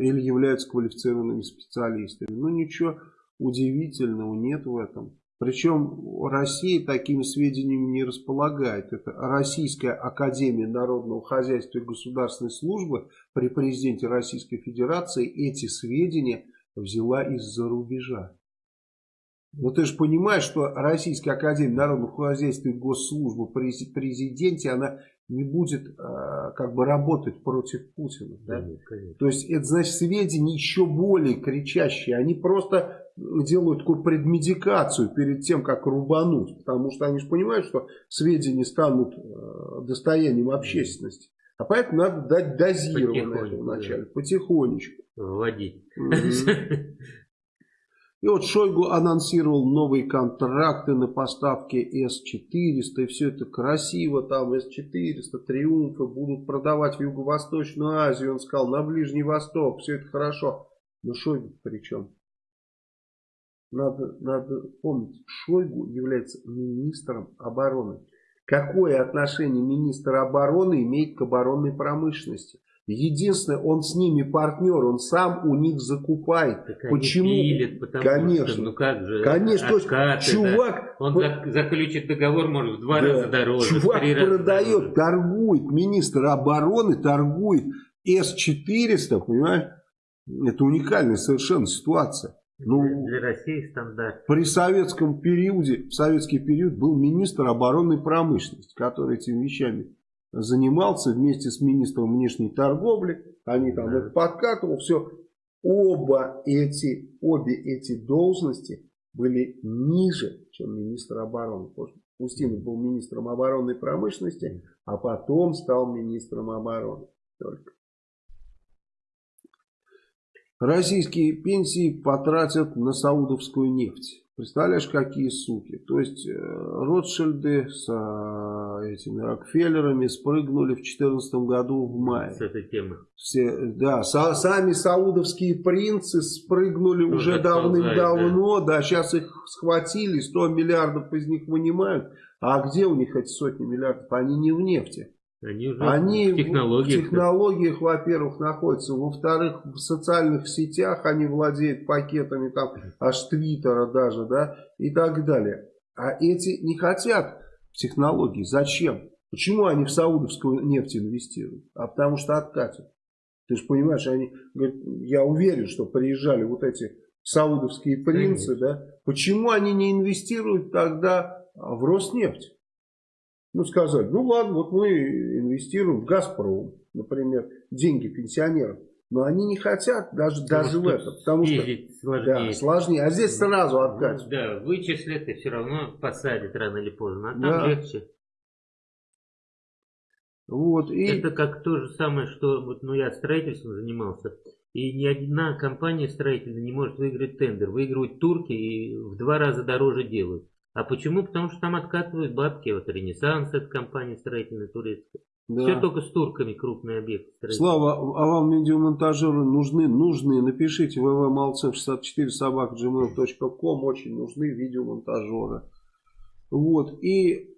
или являются квалифицированными специалистами. Ну ничего удивительного нет в этом. Причем Россия такими сведениями не располагает. Это Российская Академия Народного Хозяйства и Государственной Службы при президенте Российской Федерации эти сведения взяла из-за рубежа. Но ты же понимаешь, что Российская Академия Народного Хозяйства и Госслужбы при президенте, она не будет э, как бы работать против Путина. Да? Конечно. То есть это значит сведения еще более кричащие. Они просто делают такую предмедикацию перед тем, как рубануть. Потому что они же понимают, что сведения станут э, достоянием общественности. А поэтому надо дать дозированное вначале, да. потихонечку. Вводить. И вот Шойгу анонсировал новые контракты на поставки С-400. И все это красиво. Там С-400, Триумфы будут продавать в Юго-Восточную Азию. Он сказал, на Ближний Восток. Все это хорошо. Но Шойгу при чем? Надо, надо помнить, Шойгу является министром обороны. Какое отношение министр обороны имеет к оборонной промышленности? Единственное, он с ними партнер, он сам у них закупает. Так Почему? Пилят, потому конечно, что, ну как же, конечно, откаты, чувак, да. он по... заключит договор, может, в два да, раза дороже. Чувак продает, торгует, министр обороны торгует С-400, понимаешь? Это уникальная совершенно ситуация. Ну, для России стандарт. При советском периоде, в советский период был министр оборонной промышленности, который этими вещами занимался вместе с министром внешней торговли. Они там это подкатывал, все. Оба эти, обе эти должности были ниже, чем министр обороны. Устинов был министром оборонной промышленности, а потом стал министром обороны. Только. Российские пенсии потратят на саудовскую нефть. Представляешь, какие суки. То есть э, Ротшильды с э, этими Рокфеллерами спрыгнули в 2014 году в мае. С этой темы. Все, да, са, сами саудовские принцы спрыгнули Тоже уже давным-давно. Да. да, сейчас их схватили, 100 миллиардов из них вынимают. А где у них эти сотни миллиардов? Они не в нефти. Они уже они в технологиях, в технологиях во-первых, находятся. Во-вторых, в социальных сетях они владеют пакетами там аж Твиттера даже, да, и так далее. А эти не хотят технологий. Зачем? Почему они в саудовскую нефть инвестируют? А потому что откатят. Ты же понимаешь, они говорят, я уверен, что приезжали вот эти саудовские принцы, да. Почему они не инвестируют тогда в Роснефть? Ну, сказать, ну ладно, вот мы инвестируем в «Газпром», например, деньги пенсионеров. Но они не хотят даже, даже в это, потому что сложнее. Да, сложнее. А здесь сразу отдать. Ну, да, вычислят и все равно посадят рано или поздно. А там да. легче. Вот, и... Это как то же самое, что вот, ну, я строительством занимался. И ни одна компания строительная не может выиграть тендер. Выигрывают турки и в два раза дороже делают. А почему? Потому что там откатывают бабки. Вот Ренессанс, это компания строительная турецкая. Да. Все только с турками крупные объекты. Слава, а вам видеомонтажеры нужны? Нужны. Напишите www.malcev64 собак gmail.com. Очень нужны видеомонтажеры. Вот. И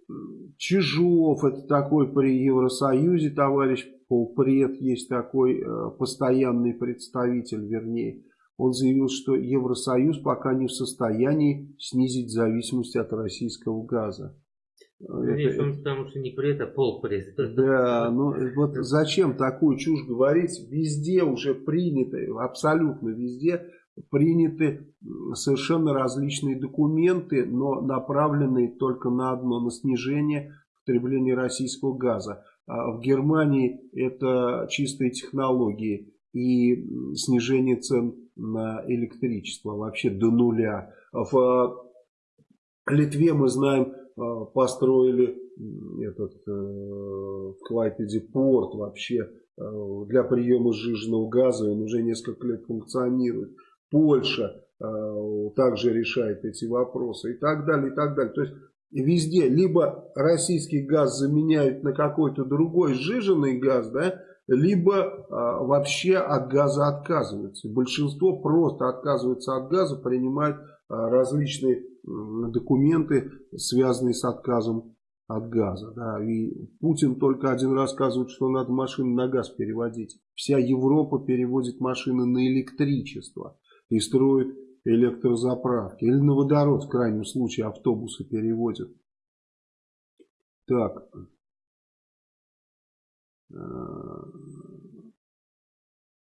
Чижов, это такой при Евросоюзе товарищ полпред, есть такой э, постоянный представитель, вернее. Он заявил, что Евросоюз пока не в состоянии снизить зависимость от российского газа. Надеюсь, он потому что не пред, а полпред. Да, ну вот зачем такую чушь говорить? Везде уже приняты, абсолютно везде приняты совершенно различные документы, но направленные только на одно, на снижение потребления российского газа. А в Германии это чистые технологии и снижение цен на электричество вообще до нуля. В Литве мы знаем, построили этот э, в Клайпеде порт вообще э, для приема сжиженного газа, он уже несколько лет функционирует. Польша э, также решает эти вопросы и так далее, и так далее. То есть везде либо российский газ заменяют на какой-то другой сжиженный газ, да, либо а, вообще от газа отказываются. Большинство просто отказывается от газа, принимают а, различные документы, связанные с отказом от газа. Да. И Путин только один рассказывает, что надо машины на газ переводить. Вся Европа переводит машины на электричество и строит электрозаправки. Или на водород, в крайнем случае, автобусы переводят. Так.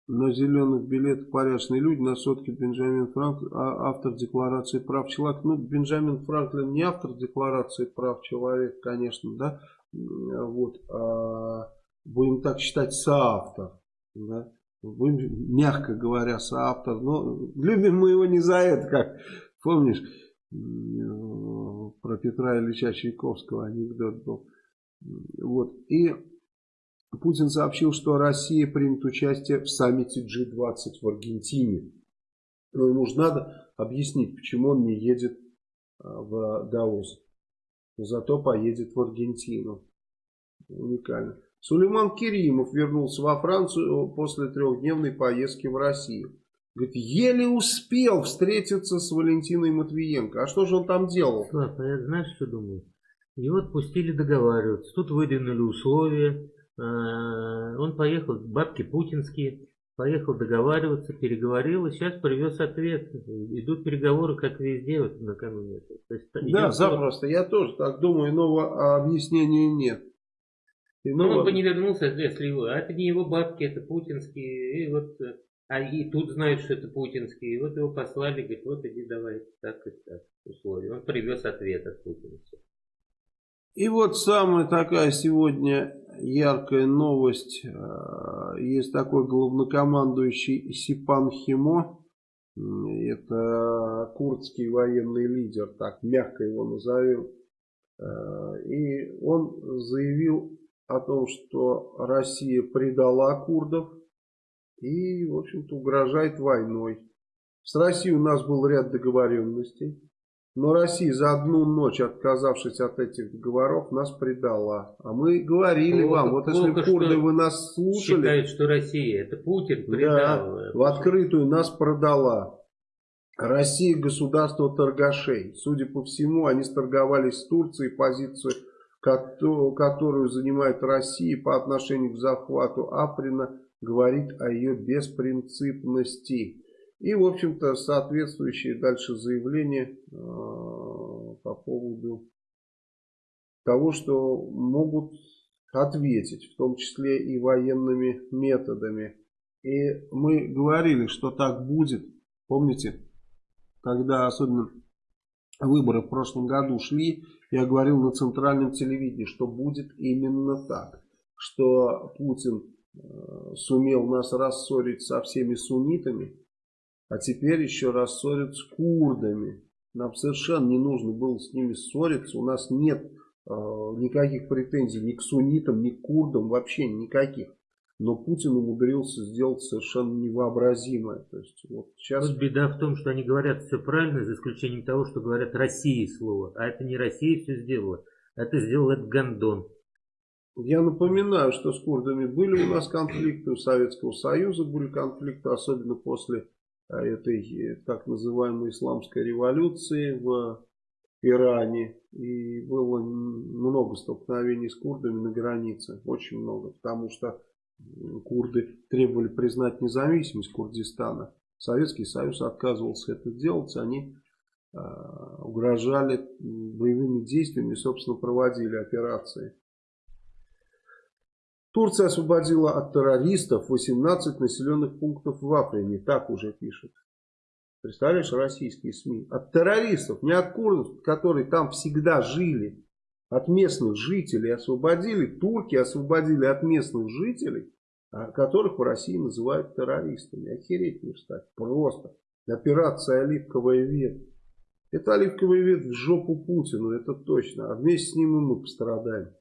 На зеленых билетах порядочные люди, на сотке Бенджамин Франклин, а автор декларации прав человека. Ну, Бенджамин Франклин не автор декларации прав человека, конечно, да, вот, а, будем так считать, соавтор, да, будем, мягко говоря, соавтор, но любим мы его не за это, как, помнишь, про Петра Ильича Чайковского анекдот был, вот, и Путин сообщил, что Россия примет участие в саммите G20 в Аргентине. Но ему же надо объяснить, почему он не едет а, в Даос. Зато поедет в Аргентину. Уникально. Сулейман Керимов вернулся во Францию после трехдневной поездки в Россию. Говорит, еле успел встретиться с Валентиной Матвиенко. А что же он там делал? Слав, а я знаешь, что думаю? Его отпустили договариваться. Тут выдвинули условия. А, он поехал, бабки путинские, поехал договариваться, переговорил, и сейчас привез ответ. Идут переговоры, как везде, вот накануне. То есть, да, запросто. Я тоже так думаю, иного объяснения нет. Иного... Ну, он бы не вернулся, если его. А это не его бабки, это путинские. И вот, а и тут знают, что это путинские. И вот его послали, говорит, вот иди давай так и так условия. Он привез ответ от Путина. И вот самая такая сегодня яркая новость. Э, есть такой главнокомандующий Сипан Химо. Это курдский военный лидер, так мягко его назовем. Э, и он заявил о том, что Россия предала курдов и, в общем-то, угрожает войной. С Россией у нас был ряд договоренностей. Но Россия за одну ночь, отказавшись от этих договоров, нас предала. А мы говорили плохо, вам, вот если курды вы нас слушали... Считают, что Россия, это Путин предал. Да, в открытую нас продала. Россия государство торгашей. Судя по всему, они сторговались с Турцией, позицию, которую занимает Россия по отношению к захвату Априна, говорит о ее беспринципности. И, в общем-то, соответствующие дальше заявления э, по поводу того, что могут ответить, в том числе и военными методами. И мы говорили, что так будет. Помните, когда особенно выборы в прошлом году шли, я говорил на центральном телевидении, что будет именно так. Что Путин э, сумел нас рассорить со всеми суннитами, а теперь еще рассорят с курдами. Нам совершенно не нужно было с ними ссориться. У нас нет э, никаких претензий ни к суннитам, ни к курдам, вообще никаких. Но Путин умудрился сделать совершенно невообразимое. То есть, вот сейчас... Тут беда в том, что они говорят все правильно, за исключением того, что говорят России слово. А это не Россия все сделала. Это сделал этот Гондон. Я напоминаю, что с курдами были у нас конфликты, у Советского Союза были конфликты, особенно после этой э, так называемой исламской революции в Иране. И было много столкновений с курдами на границе, очень много, потому что курды требовали признать независимость Курдистана. Советский Союз отказывался это делать, они э, угрожали боевыми действиями, собственно, проводили операции. Турция освободила от террористов 18 населенных пунктов в Африне, так уже пишут. Представляешь, российские СМИ. От террористов, не от курдов, которые там всегда жили от местных жителей освободили, турки освободили от местных жителей, а, которых в России называют террористами. Охереть не встать. Просто. Операция «Оливковая ветвь». Это оливковая ветвь в жопу Путину, это точно. А вместе с ним и мы пострадаем.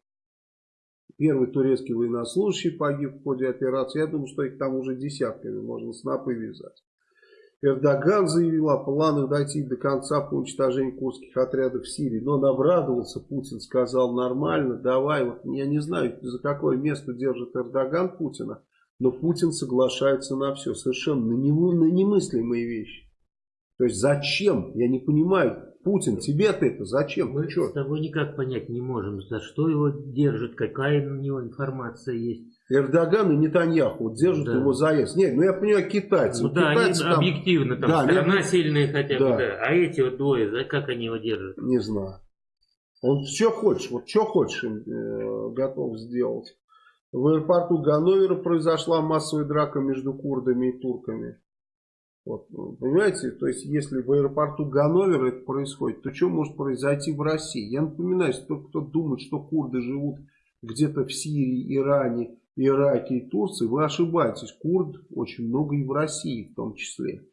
Первый турецкий военнослужащий погиб в ходе операции. Я думаю, что их там уже десятками можно снапы вязать. Эрдоган заявил о планах дойти до конца по уничтожению курдских отрядов в Сирии. Но он обрадовался, Путин сказал нормально, давай. Вот я не знаю, за какое место держит Эрдоган Путина, но Путин соглашается на все. Совершенно на, немыслимые вещи. То есть зачем? Я не понимаю. Путин, тебе-то это зачем? Мы с тобой никак понять не можем, за что его держит, какая у него информация есть. Эрдоган и Нетаньяху вот держат да. его заезд. Нет, ну я понимаю, китайцы. Ну, да, китайцы они там... объективно, там да, страна нет... сильная хотя бы, да. да. А эти вот двое, да, как они его держат? Не знаю. Он что хочешь, вот что хочешь им э, готов сделать. В аэропорту Ганновера произошла массовая драка между курдами и турками. Вот, понимаете, то есть если в аэропорту Ганновера это происходит, то что может произойти в России? Я напоминаю, что кто думает, что курды живут где-то в Сирии, Иране, Ираке и Турции, вы ошибаетесь. Курд очень много и в России в том числе.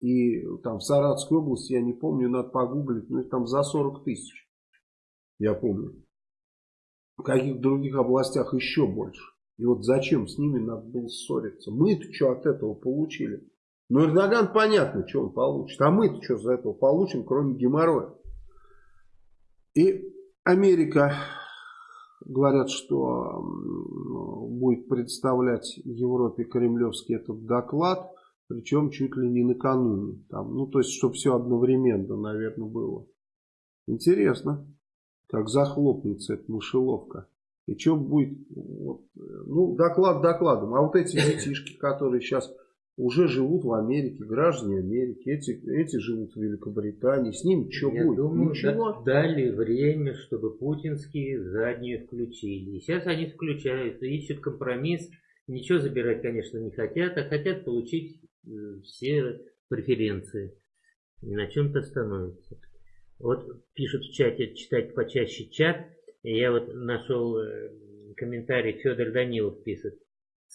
И там в Саратовской области, я не помню, надо погуглить, ну их там за 40 тысяч. Я помню. В каких других областях еще больше. И вот зачем с ними надо было ссориться? Мы-то что от этого получили? Ну Эрдоган понятно, что он получит. А мы-то что за этого получим, кроме геморроя? И Америка говорят, что будет представлять Европе кремлевский этот доклад, причем чуть ли не накануне. Там, ну, то есть, чтобы все одновременно, наверное, было. Интересно, как захлопнется эта мышеловка. И что будет, вот, ну, доклад докладом. А вот эти детишки, которые сейчас уже живут в Америке, граждане Америки, эти, эти живут в Великобритании, с ним что Я будет? Думаю, Ничего. дали время, чтобы путинские задние включили. И сейчас они включают, ищут компромисс. Ничего забирать, конечно, не хотят, а хотят получить э, все преференции. И на чем-то становятся. Вот пишут в чате, читать почаще чат. Я вот нашел э, комментарий, Федор Данилов пишет.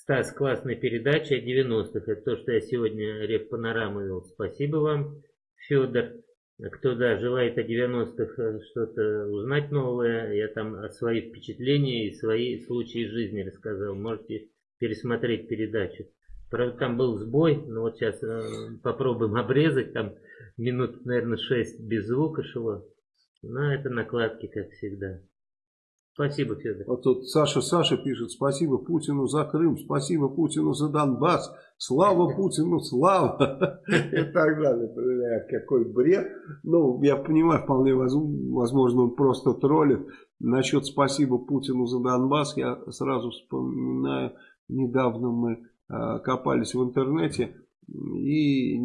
Стас, классная передача 90-х. Это то, что я сегодня Рев Панорамы вел. Спасибо вам, Федор. Кто, да, желает о 90-х э, что-то узнать новое, я там свои впечатления и свои случаи жизни рассказал. Можете пересмотреть передачу. Правда, там был сбой, но вот сейчас э, попробуем обрезать. Там минут, наверное, 6 без звука шло. Но это накладки, как всегда. Спасибо, Федор. Вот тут Саша Саша пишет, спасибо Путину за Крым, спасибо Путину за Донбасс, слава Путину, слава. И так далее. Какой бред. Ну, я понимаю, вполне возможно, он просто троллит. Насчет спасибо Путину за Донбасс, я сразу вспоминаю, недавно мы а, копались в интернете, и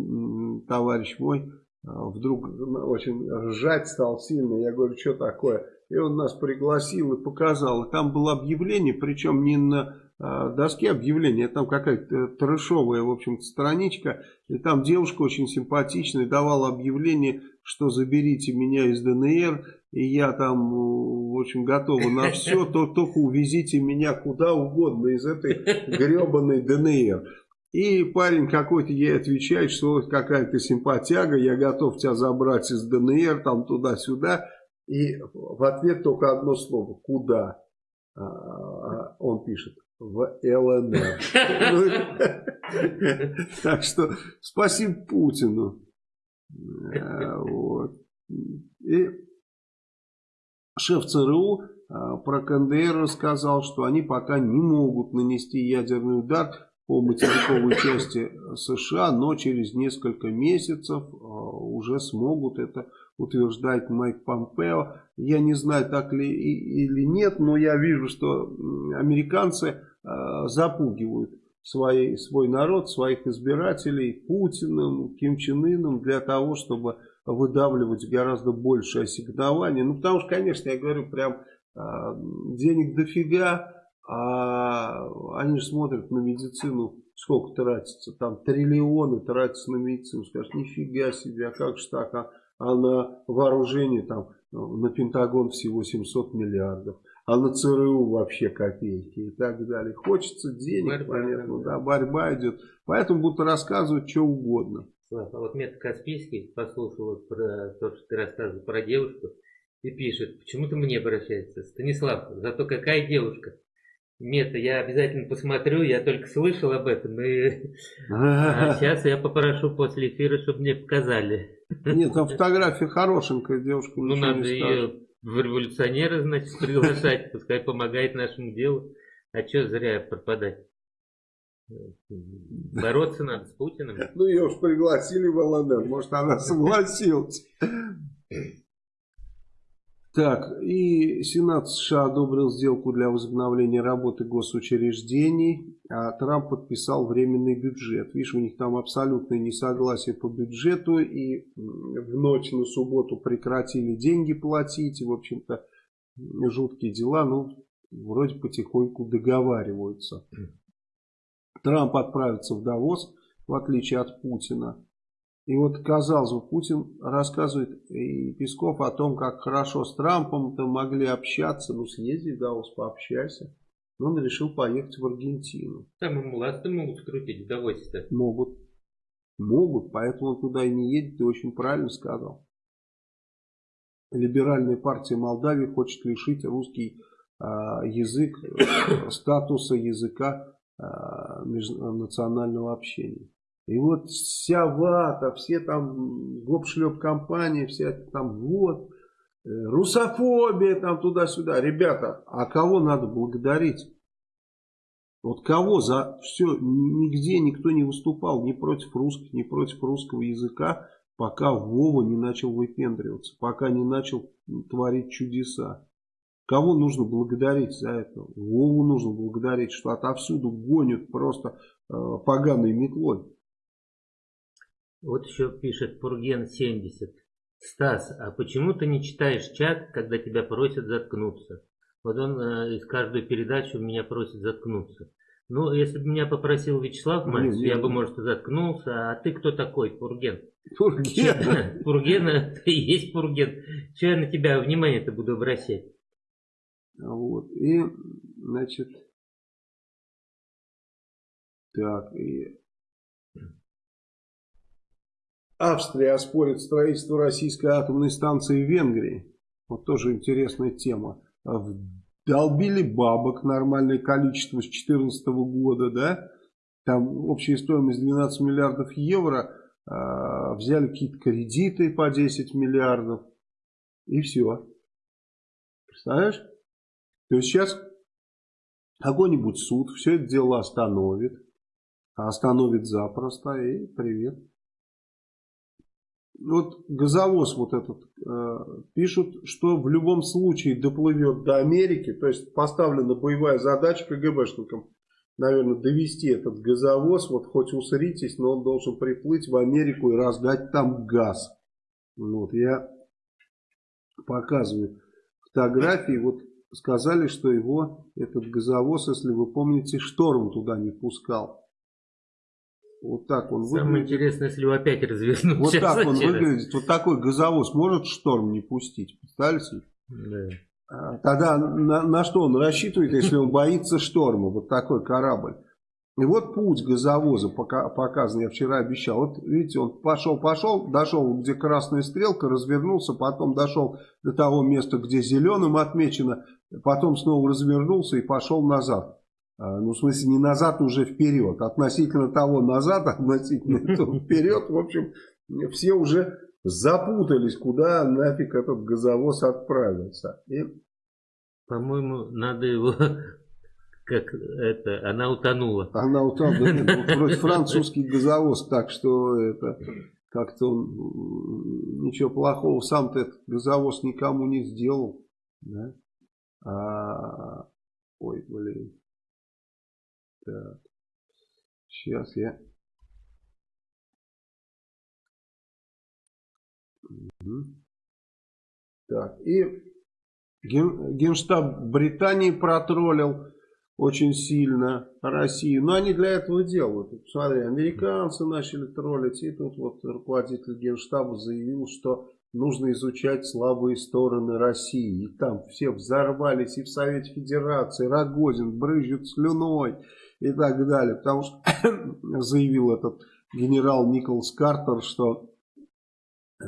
товарищ мой а, вдруг очень ржать стал сильно. Я говорю, что такое? И он нас пригласил и показал. И там было объявление, причем не на э, доске объявления, а там какая-то трэшовая, в общем страничка. И там девушка очень симпатичная давала объявление, что заберите меня из ДНР. И я там, в общем, готова на все, то только увезите меня куда угодно из этой гребаной ДНР. И парень какой-то ей отвечает, что какая-то симпатяга, я готов тебя забрать из ДНР, там туда-сюда. И в ответ только одно слово. Куда? а, он пишет, в ЛНР. Так что спасибо Путину. Вот. И шеф ЦРУ про КНДР рассказал, что они пока не могут нанести ядерный удар по материковой части США, но через несколько месяцев уже смогут это утверждает Майк Помпео. Я не знаю, так ли или нет, но я вижу, что американцы э, запугивают свои, свой народ, своих избирателей Путиным, Ким Чен Ыном для того, чтобы выдавливать гораздо больше ассигнования. Ну, потому что, конечно, я говорю, прям э, денег дофига, а они же смотрят на медицину, сколько тратится, там триллионы тратятся на медицину. Скажешь, нифига себе, а как же так, а а на вооружение там ну, на Пентагон всего 700 миллиардов, а на ЦРУ вообще копейки и так далее. Хочется денег, борьба, понятно, да, борьба идет. Поэтому будут рассказывать что угодно. Слав, а вот Мета Каспийский послушал про то, что ты рассказывал про девушку, и пишет, почему ты мне обращается? Станислав, зато какая девушка? Мета, я обязательно посмотрю, я только слышал об этом, и а сейчас я попрошу после эфира, чтобы мне показали. Нет, там фотография хорошенькая, девушка. Ну, надо ее в революционеры, значит, приглашать, пускай помогает нашему делу. А что зря пропадать? Бороться надо с Путиным. Ну, ее уж пригласили в ЛНР, может, она согласилась. Так, и Сенат США одобрил сделку для возобновления работы госучреждений, а Трамп подписал временный бюджет. Видишь, у них там абсолютное несогласие по бюджету, и в ночь на субботу прекратили деньги платить, и, в общем-то, жуткие дела, ну, вроде потихоньку договариваются. Трамп отправится в Давос, в отличие от Путина. И вот, казалось бы, Путин рассказывает и Песков о том, как хорошо с Трампом-то могли общаться. Ну, съезди в Давос, пообщайся. Но он решил поехать в Аргентину. Там ему ласты могут скрутить в Давосе-то. Могут. Могут, поэтому он туда и не едет, ты очень правильно сказал. Либеральная партия Молдавии хочет лишить русский э, язык статуса языка э, национального общения. И вот вся вата, все там гоп-шлеп компании, все там вот, э, русофобия там туда-сюда. Ребята, а кого надо благодарить? Вот кого за все, нигде никто не выступал ни против русских, ни против русского языка, пока Вова не начал выпендриваться, пока не начал творить чудеса. Кого нужно благодарить за это? Вову нужно благодарить, что отовсюду гонят просто э, поганой метлой. Вот еще пишет Пурген 70. Стас, а почему ты не читаешь чат, когда тебя просят заткнуться? Вот он э, из каждой передачи меня просит заткнуться. Ну, если бы меня попросил Вячеслав Мальцев, я бы, может, и заткнулся. А ты кто такой, Пурген? Пурген? Пурген, ты и есть Пурген. Че я на тебя внимание-то буду обращать? Вот, и, значит, так, и Австрия оспорит строительство российской атомной станции в Венгрии. Вот тоже интересная тема. Долбили бабок нормальное количество с 2014 года, да? Там общая стоимость 12 миллиардов евро. Э, взяли какие-то кредиты по 10 миллиардов. И все. Представляешь? То есть сейчас какой-нибудь суд все это дело остановит. Остановит запросто и привет вот газовоз вот этот э, пишут, что в любом случае доплывет до Америки, то есть поставлена боевая задача КГБшникам, наверное, довести этот газовоз, вот хоть усритесь, но он должен приплыть в Америку и раздать там газ. Вот, я показываю фотографии, вот сказали, что его, этот газовоз, если вы помните, шторм туда не пускал. Вот так он Самое выглядит. интересное, если его опять развернуть. Вот так он выглядит. Вот такой газовоз может шторм не пустить. Представляете? Да. А, тогда на, на что он рассчитывает, если он боится шторма? Вот такой корабль. И вот путь газовоза показан, я вчера обещал. Вот видите, он пошел-пошел, дошел, где красная стрелка, развернулся, потом дошел до того места, где зеленым отмечено, потом снова развернулся и пошел назад. А, ну, в смысле, не назад, уже вперед. Относительно того назад, относительно этого вперед. В общем, все уже запутались, куда нафиг этот газовоз отправился. И... По-моему, надо его как это, она утонула. Она утонула. Вроде французский газовоз, так что это как-то он ничего плохого сам-то этот газовоз никому не сделал. Да? А, ой, блин. Так. Сейчас я... Угу. Так, и ген, Генштаб Британии протроллил очень сильно Россию. Но они для этого делают. Посмотри, американцы начали троллить. И тут вот руководитель Генштаба заявил, что нужно изучать слабые стороны России. И там все взорвались и в Совете Федерации. Рогозин брызжет слюной и так далее. Потому что заявил этот генерал Николас Картер, что э,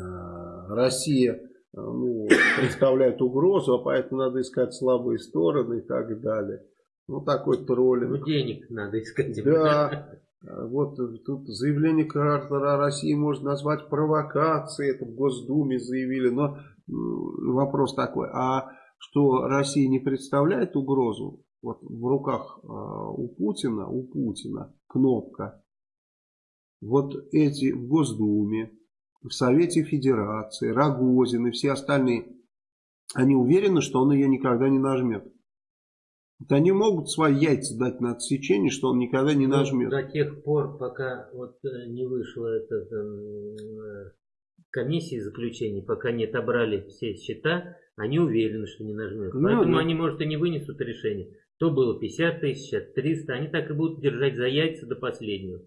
Россия э, ну, представляет угрозу, а поэтому надо искать слабые стороны и так далее. Ну, такой троллинг. Ну, денег надо искать. Да. Вот тут заявление Картера о России можно назвать провокацией. Это в Госдуме заявили. Но вопрос такой. А что Россия не представляет угрозу? Вот в руках а, у Путина, у Путина кнопка. Вот эти в Госдуме, в Совете Федерации, Рогозин и все остальные, они уверены, что он ее никогда не нажмет. Вот они могут свои яйца дать на отсечение, что он никогда не ну, нажмет. До тех пор, пока вот э, не вышла эта э, комиссия заключений, пока не отобрали все счета, они уверены, что не нажмет. Ну, Поэтому да. они, может, и не вынесут решение. То было 50 тысяч, сейчас 300. Они так и будут держать за яйца до последнего.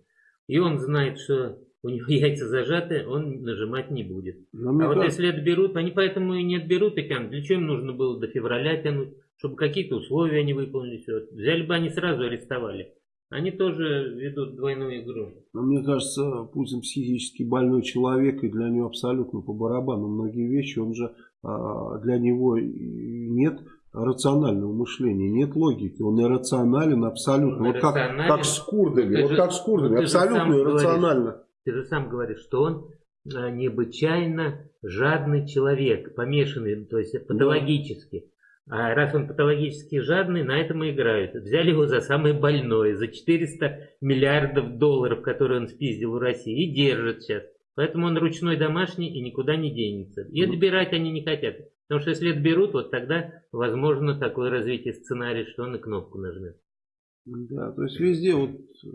И он знает, что у него яйца зажаты, он нажимать не будет. Но а вот если отберут, они поэтому и не отберут и тянут. Для чего им нужно было до февраля тянуть? чтобы какие-то условия не выполнили. Все. Взяли бы они сразу арестовали. Они тоже ведут двойную игру. Но мне кажется, Путин психически больной человек, и для него абсолютно по барабану многие вещи. Он же а, для него нет рационального мышления, нет логики. Он иррационален абсолютно. Он вот как, как с курдами. вот же, как с курдами. Абсолютно иррационально. Говоришь, ты же сам говоришь, что он а, необычайно жадный человек, помешанный, то есть патологически. А раз он патологически жадный, на этом и играют. Взяли его за самое больное, за 400 миллиардов долларов, которые он спиздил у России, и держат сейчас. Поэтому он ручной домашний и никуда не денется. И ну. отбирать они не хотят. Потому что если отберут, вот тогда возможно такое развитие сценария, что он и кнопку нажмет. Да, то есть везде вот э,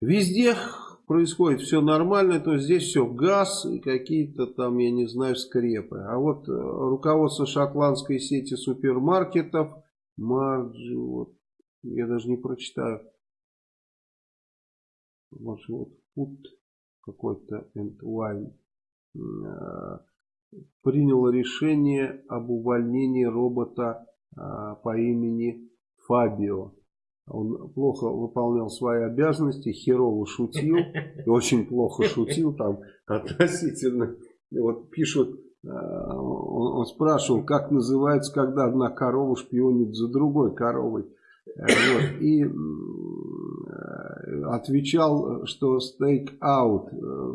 везде происходит все нормально, то здесь все газ и какие-то там, я не знаю, скрепы. А вот э, руководство шотландской сети супермаркетов, Марджи, вот, я даже не прочитаю. Может, вот, Food какой-то and Wine э, приняло решение об увольнении робота э, по имени Фабио. Он плохо выполнял свои обязанности, херово шутил, очень плохо шутил там относительно. Вот пишут, э, он спрашивал, как называется, когда одна корова шпионит за другой коровой. Вот, и отвечал, что стейк аут,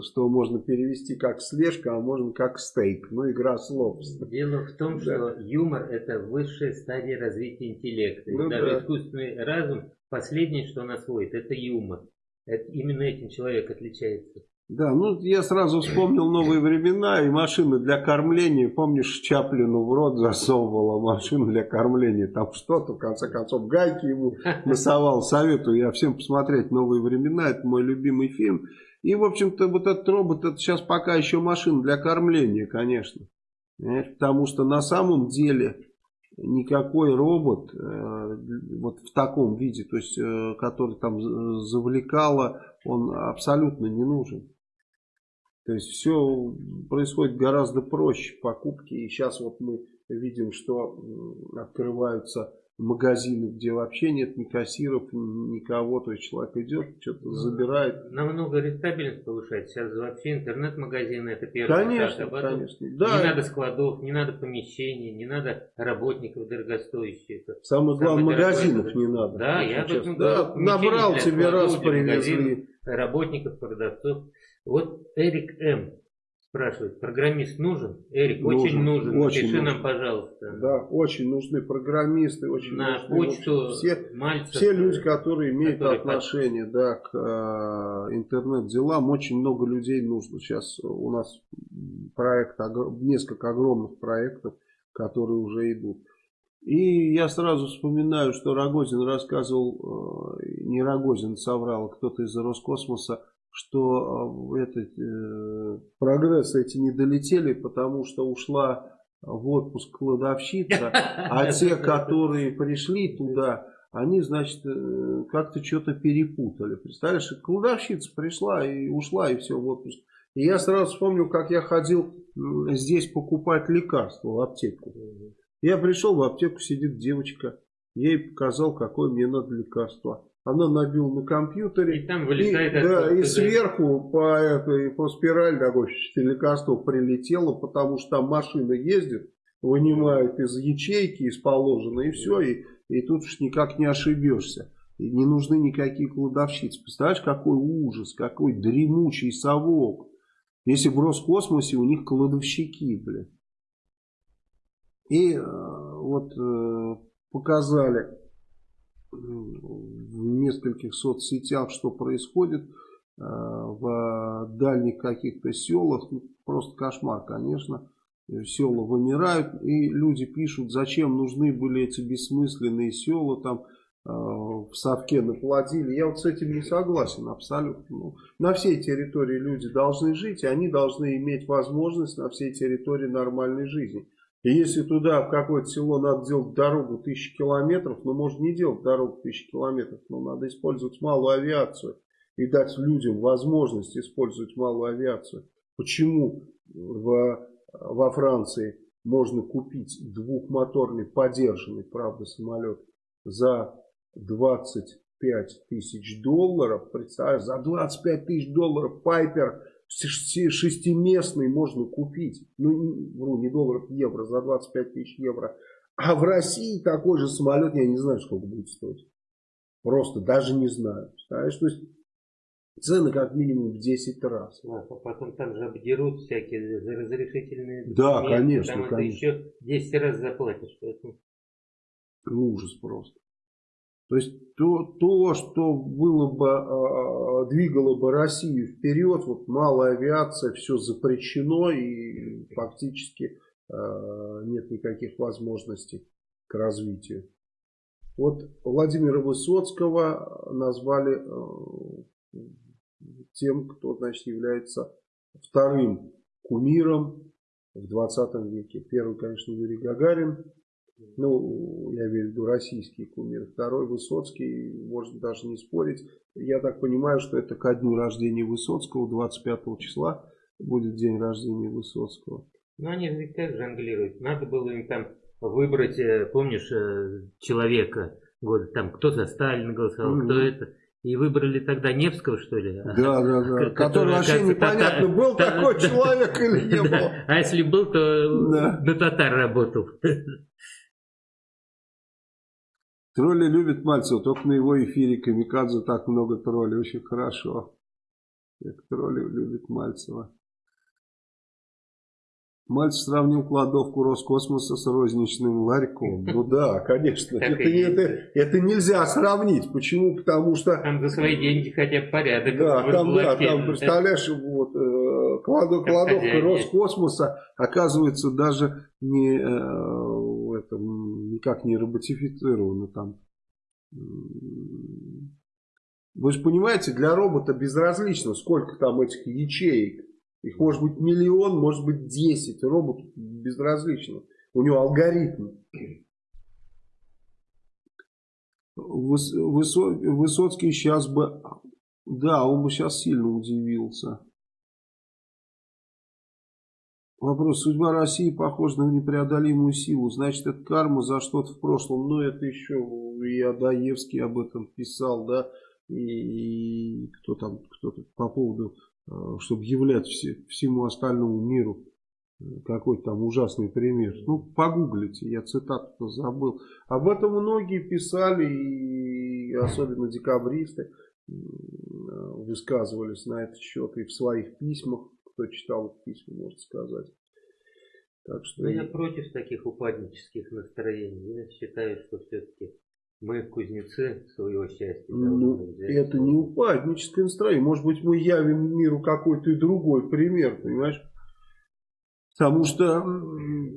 что можно перевести как слежка, а можно как стейк. Ну, игра слов. Дело в том, да. что юмор это высшая стадия развития интеллекта. Ну, Даже да. искусственный разум, последнее, что он освоит, это юмор. Это, именно этим человек отличается. Да, ну я сразу вспомнил новые времена и машины для кормления. Помнишь, Чаплину в рот засовывала машину для кормления. Там что-то, в конце концов, гайки ему насовал. Советую я всем посмотреть новые времена. Это мой любимый фильм. И, в общем-то, вот этот робот, это сейчас пока еще машина для кормления, конечно. Потому что на самом деле никакой робот э, вот в таком виде, то есть, э, который там завлекало, он абсолютно не нужен. То есть все происходит гораздо проще покупки. И сейчас вот мы видим, что открываются магазины, где вообще нет ни кассиров, никого, то есть человек идет, что-то ну, забирает. Намного рентабельность повышает. Сейчас вообще интернет-магазины это первый конечно, этап. конечно. Да. Не надо складов, не надо помещений, не надо работников дорогостоящих. Самое главное, магазинов не надо. Да, я об этом да, Набрал тебе раз, привезли. Работников, продавцов. Вот Эрик М Спрашивает, программист нужен? Эрик, нужен, очень нужен. Очень Пиши нужен. нам, пожалуйста. Да, очень нужны программисты, очень На нужны почту все, Мальцев, все люди, которые имеют которые отношение под... да, к э, интернет-делам, очень много людей нужно. Сейчас у нас проект, несколько огромных проектов, которые уже идут. И я сразу вспоминаю, что Рогозин рассказывал, э, не Рогозин соврал, кто-то из Роскосмоса, что э, этот, э, прогрессы эти не долетели, потому что ушла в отпуск кладовщица, а те, которые пришли туда, они, значит, э, как-то что-то перепутали. Представляешь, кладовщица пришла и ушла, и все, в отпуск. И я сразу вспомнил, как я ходил здесь покупать лекарства в аптеку. Я пришел в аптеку, сидит девочка. Я ей показал, какое мне надо лекарство она набила на компьютере. И там вылетает и, да, и сверху по, этой, по спирали такой лекарство прилетело, потому что там машина ездит, вынимает из ячейки, из положенной, и все, и, и тут уж никак не ошибешься. И не нужны никакие кладовщицы. Представляешь, какой ужас, какой дремучий совок. Если в Роскосмосе у них кладовщики, блин. И э, вот э, показали нескольких соцсетях, что происходит э, в дальних каких-то селах. Ну, просто кошмар, конечно. Села вымирают, и люди пишут, зачем нужны были эти бессмысленные села, там э, в совке наплодили. Я вот с этим не согласен абсолютно. Ну, на всей территории люди должны жить, и они должны иметь возможность на всей территории нормальной жизни. И если туда, в какое-то село, надо делать дорогу тысячи километров, ну, можно не делать дорогу тысячи километров, но надо использовать малую авиацию и дать людям возможность использовать малую авиацию. Почему в, во Франции можно купить двухмоторный, подержанный, правда, самолет за 25 тысяч долларов, представляешь, за 25 тысяч долларов Пайпер шестиместный можно купить, ну, вру, не долларов, евро, за 25 тысяч евро. А в России такой же самолет, я не знаю, сколько будет стоить. Просто даже не знаю. Знаешь, то есть цены как минимум в 10 раз. А потом там же обдерут всякие разрешительные Да, конечно, там конечно. еще 10 раз заплатишь. Поэтому... Ужас просто. То есть то, то что было бы, а, а, двигало бы Россию вперед, вот малая авиация, все запрещено и фактически а, нет никаких возможностей к развитию. Вот Владимира Высоцкого назвали тем, кто значит, является вторым кумиром в 20 веке. Первый, конечно, Юрий Гагарин, ну, я имею в виду российский кумир. Второй Высоцкий, можно даже не спорить. Я так понимаю, что это ко дню рождения Высоцкого, 25 числа будет день рождения Высоцкого. Ну, они ведь как жонглируют. Надо было им там выбрать, э, помнишь, э, человека, вот там кто за Сталина голосовал, mm-hmm. кто это. И выбрали тогда Невского, что ли? Да, да, да. Который вообще непонятно, был такой человек или не был. А если был, то на татар работал. Тролли любят Мальцева, только на его эфире Камикадзе так много троллей, очень хорошо. Как тролли любят Мальцева. Мальцев сравнил кладовку Роскосмоса с розничным ларьком. Ну да, конечно. Это, это, это нельзя сравнить. Почему? Потому что... Там за свои деньги хотя бы порядок. Да, там, да, там представляешь, вот, э, кладовка Роскосмоса оказывается даже не э, это никак не роботифицировано там. Вы же понимаете, для робота безразлично, сколько там этих ячеек. Их может быть миллион, может быть десять. Роботу безразлично. У него алгоритм. Высоцкий сейчас бы... Да, он бы сейчас сильно удивился. Вопрос. Судьба России похожа на непреодолимую силу. Значит, это карма за что-то в прошлом. Но это еще и Адаевский об этом писал, да. И, и кто там, кто-то по поводу, э, чтобы являть все, всему остальному миру какой-то там ужасный пример. Ну, погуглите, я цитату забыл. Об этом многие писали, и особенно декабристы высказывались на этот счет и в своих письмах. Кто читал письма, может сказать. Так что... Но я против таких упаднических настроений. Я считаю, что все-таки мы кузнецы своего счастья. Ну, это не упадническое настроение. Может быть, мы явим миру какой-то и другой пример, понимаешь? Потому что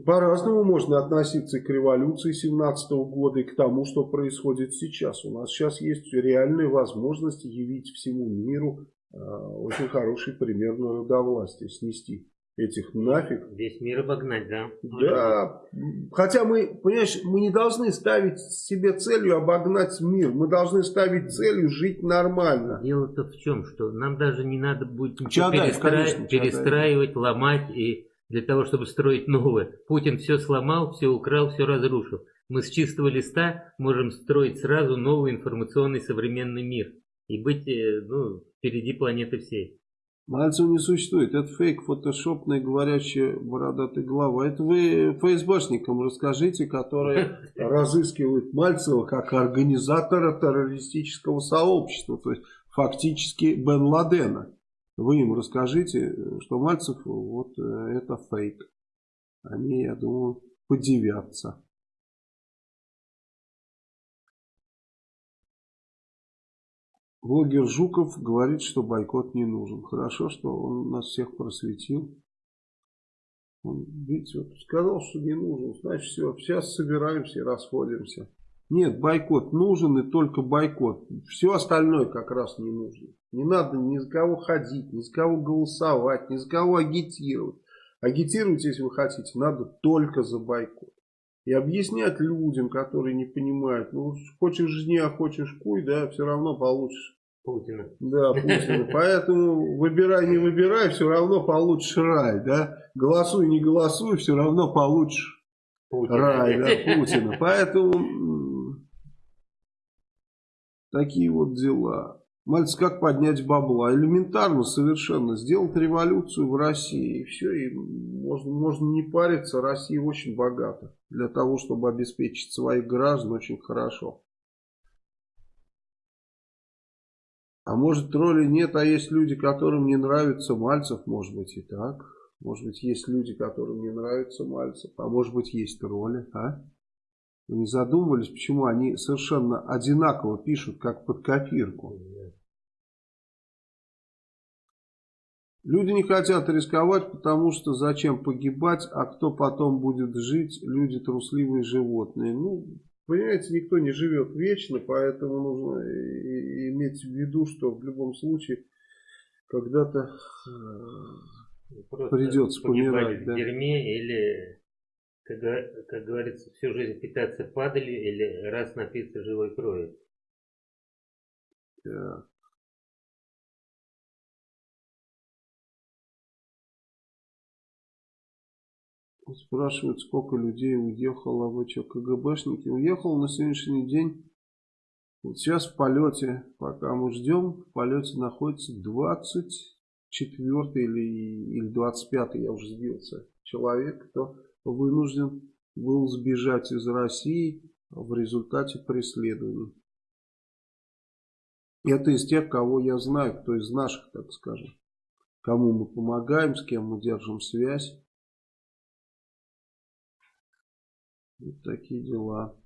по-разному можно относиться и к революции 17 -го года, и к тому, что происходит сейчас. У нас сейчас есть реальная возможность явить всему миру очень хороший пример народовластия, снести этих нафиг. Весь мир обогнать, да? Да. Хотя мы, понимаешь, мы не должны ставить себе целью обогнать мир. Мы должны ставить целью жить нормально. Дело-то в чем, что нам даже не надо будет ничего Чадаев, перестра... конечно, перестраивать, ломать и для того, чтобы строить новое. Путин все сломал, все украл, все разрушил. Мы с чистого листа можем строить сразу новый информационный современный мир и быть э, ну, впереди планеты всей. Мальцев не существует. Это фейк, фотошопная говорящая бородатая глава. Это вы ФСБшникам расскажите, которые разыскивают Мальцева как организатора террористического сообщества. То есть фактически Бен Ладена. Вы им расскажите, что Мальцев вот э, это фейк. Они, я думаю, подивятся. Блогер Жуков говорит, что бойкот не нужен. Хорошо, что он нас всех просветил. Он, видите, вот сказал, что не нужен. Значит, все, сейчас собираемся и расходимся. Нет, бойкот нужен и только бойкот. Все остальное как раз не нужно. Не надо ни за кого ходить, ни за кого голосовать, ни за кого агитировать. Агитировать, если вы хотите, надо только за бойкот. И объяснять людям, которые не понимают, ну, хочешь жни, а хочешь куй, да, все равно получишь. Путина. Да, Путина. Поэтому выбирай, не выбирай, все равно получишь рай, да. Голосуй, не голосуй, все равно получишь Путина. рай, да, Путина. Поэтому Такие вот дела. Мальц, как поднять бабла? Элементарно совершенно. Сделать революцию в России. И все, и можно, можно не париться. Россия очень богата. Для того, чтобы обеспечить своих граждан очень хорошо. А может тролли нет, а есть люди, которым не нравится Мальцев, может быть и так. Может быть есть люди, которым не нравится Мальцев, а может быть есть тролли, а? Вы не задумывались, почему они совершенно одинаково пишут, как под копирку? Люди не хотят рисковать, потому что зачем погибать, а кто потом будет жить, люди трусливые животные. Ну, понимаете, никто не живет вечно, поэтому нужно иметь в виду, что в любом случае когда-то придется помирать. В да? дерьме или как, как говорится, всю жизнь питаться падалью или раз напиться живой крови. Да. Спрашивают, сколько людей уехало. Вы что, КГБшники? Уехал на сегодняшний день. Вот сейчас в полете, пока мы ждем, в полете находится 24 или, или 25, я уже сбился, человек, кто вынужден был сбежать из России в результате преследований. Это из тех, кого я знаю, кто из наших, так скажем. Кому мы помогаем, с кем мы держим связь. Вот такие дела.